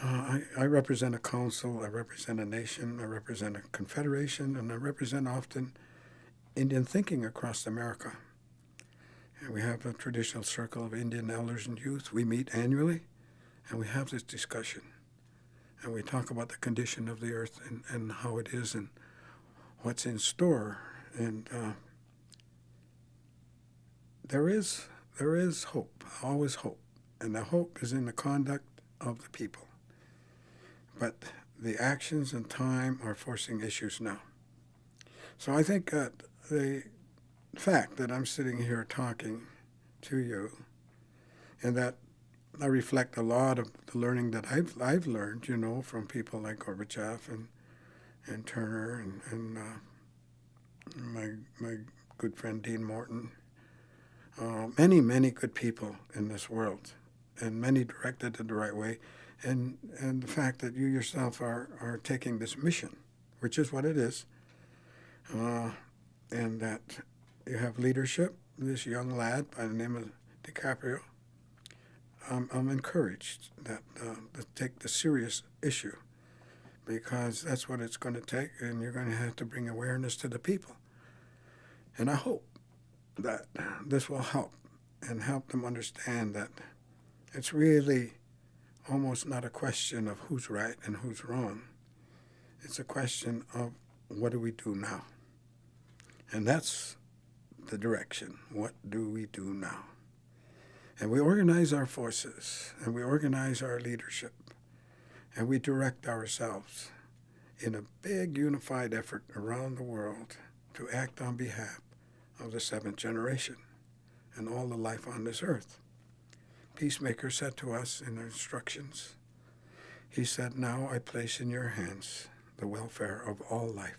[SPEAKER 2] uh, I, I represent a council, I represent a nation, I represent a confederation, and I represent often Indian thinking across America. And we have a traditional circle of Indian elders and youth. We meet annually, and we have this discussion. And we talk about the condition of the earth and, and how it is and what's in store. And uh, there is there is hope, always hope. And the hope is in the conduct of the people. But the actions and time are forcing issues now. So I think that the fact that I'm sitting here talking to you and that I reflect a lot of the learning that I've, I've learned, you know, from people like Gorbachev and, and Turner and, and uh, my, my good friend Dean Morton. Uh, many, many good people in this world, and many directed in the right way and and the fact that you yourself are are taking this mission, which is what it is, uh, and that you have leadership. This young lad by the name of DiCaprio. I'm, I'm encouraged that uh, to take the serious issue because that's what it's going to take, and you're going to have to bring awareness to the people. And I hope that this will help and help them understand that it's really almost not a question of who's right and who's wrong. It's a question of what do we do now? And that's the direction. What do we do now? And we organize our forces and we organize our leadership and we direct ourselves in a big unified effort around the world to act on behalf of the seventh generation and all the life on this earth. Peacemaker said to us in the instructions, he said, Now I place in your hands the welfare of all life.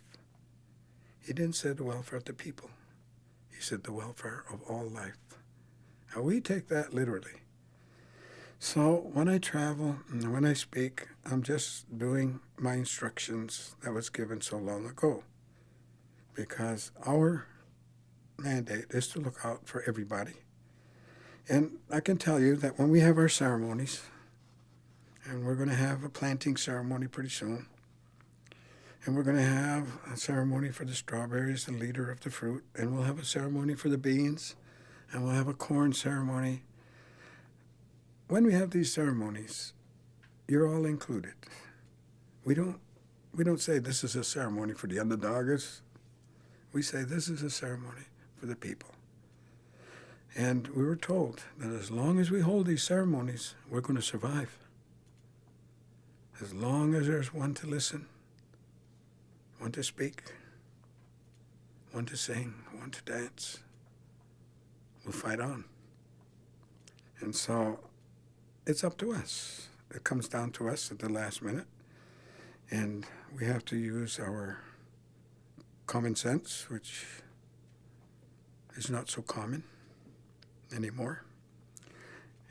[SPEAKER 2] He didn't say the welfare of the people. He said the welfare of all life. We take that literally. So when I travel and when I speak, I'm just doing my instructions that was given so long ago. Because our mandate is to look out for everybody and I can tell you that when we have our ceremonies, and we're going to have a planting ceremony pretty soon, and we're going to have a ceremony for the strawberries, the leader of the fruit, and we'll have a ceremony for the beans, and we'll have a corn ceremony. When we have these ceremonies, you're all included. We don't, we don't say this is a ceremony for the Onondagas. We say this is a ceremony for the people. And we were told that as long as we hold these ceremonies, we're going to survive. As long as there's one to listen, one to speak, one to sing, one to dance, we'll fight on. And so it's up to us. it comes down to us at the last minute, and we have to use our common sense, which is not so common anymore.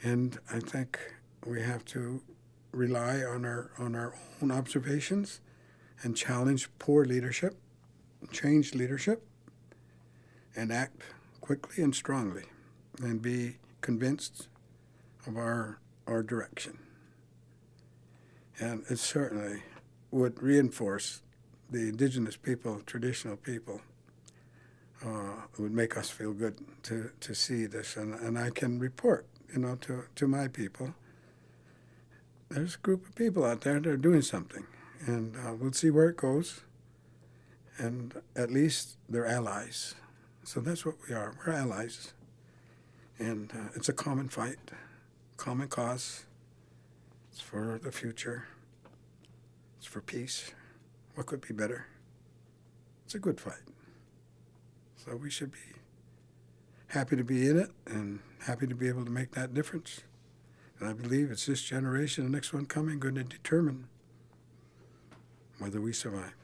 [SPEAKER 2] And I think we have to rely on our on our own observations and challenge poor leadership, change leadership, and act quickly and strongly, and be convinced of our our direction. And it certainly would reinforce the indigenous people, traditional people. Uh, it would make us feel good to, to see this, and, and I can report, you know, to, to my people. There's a group of people out there that are doing something, and uh, we'll see where it goes. And at least they're allies, so that's what we are. We're allies, and uh, it's a common fight, common cause. It's for the future. It's for peace. What could be better? It's a good fight. So we should be happy to be in it and happy to be able to make that difference. And I believe it's this generation, the next one coming, going to determine whether we survive.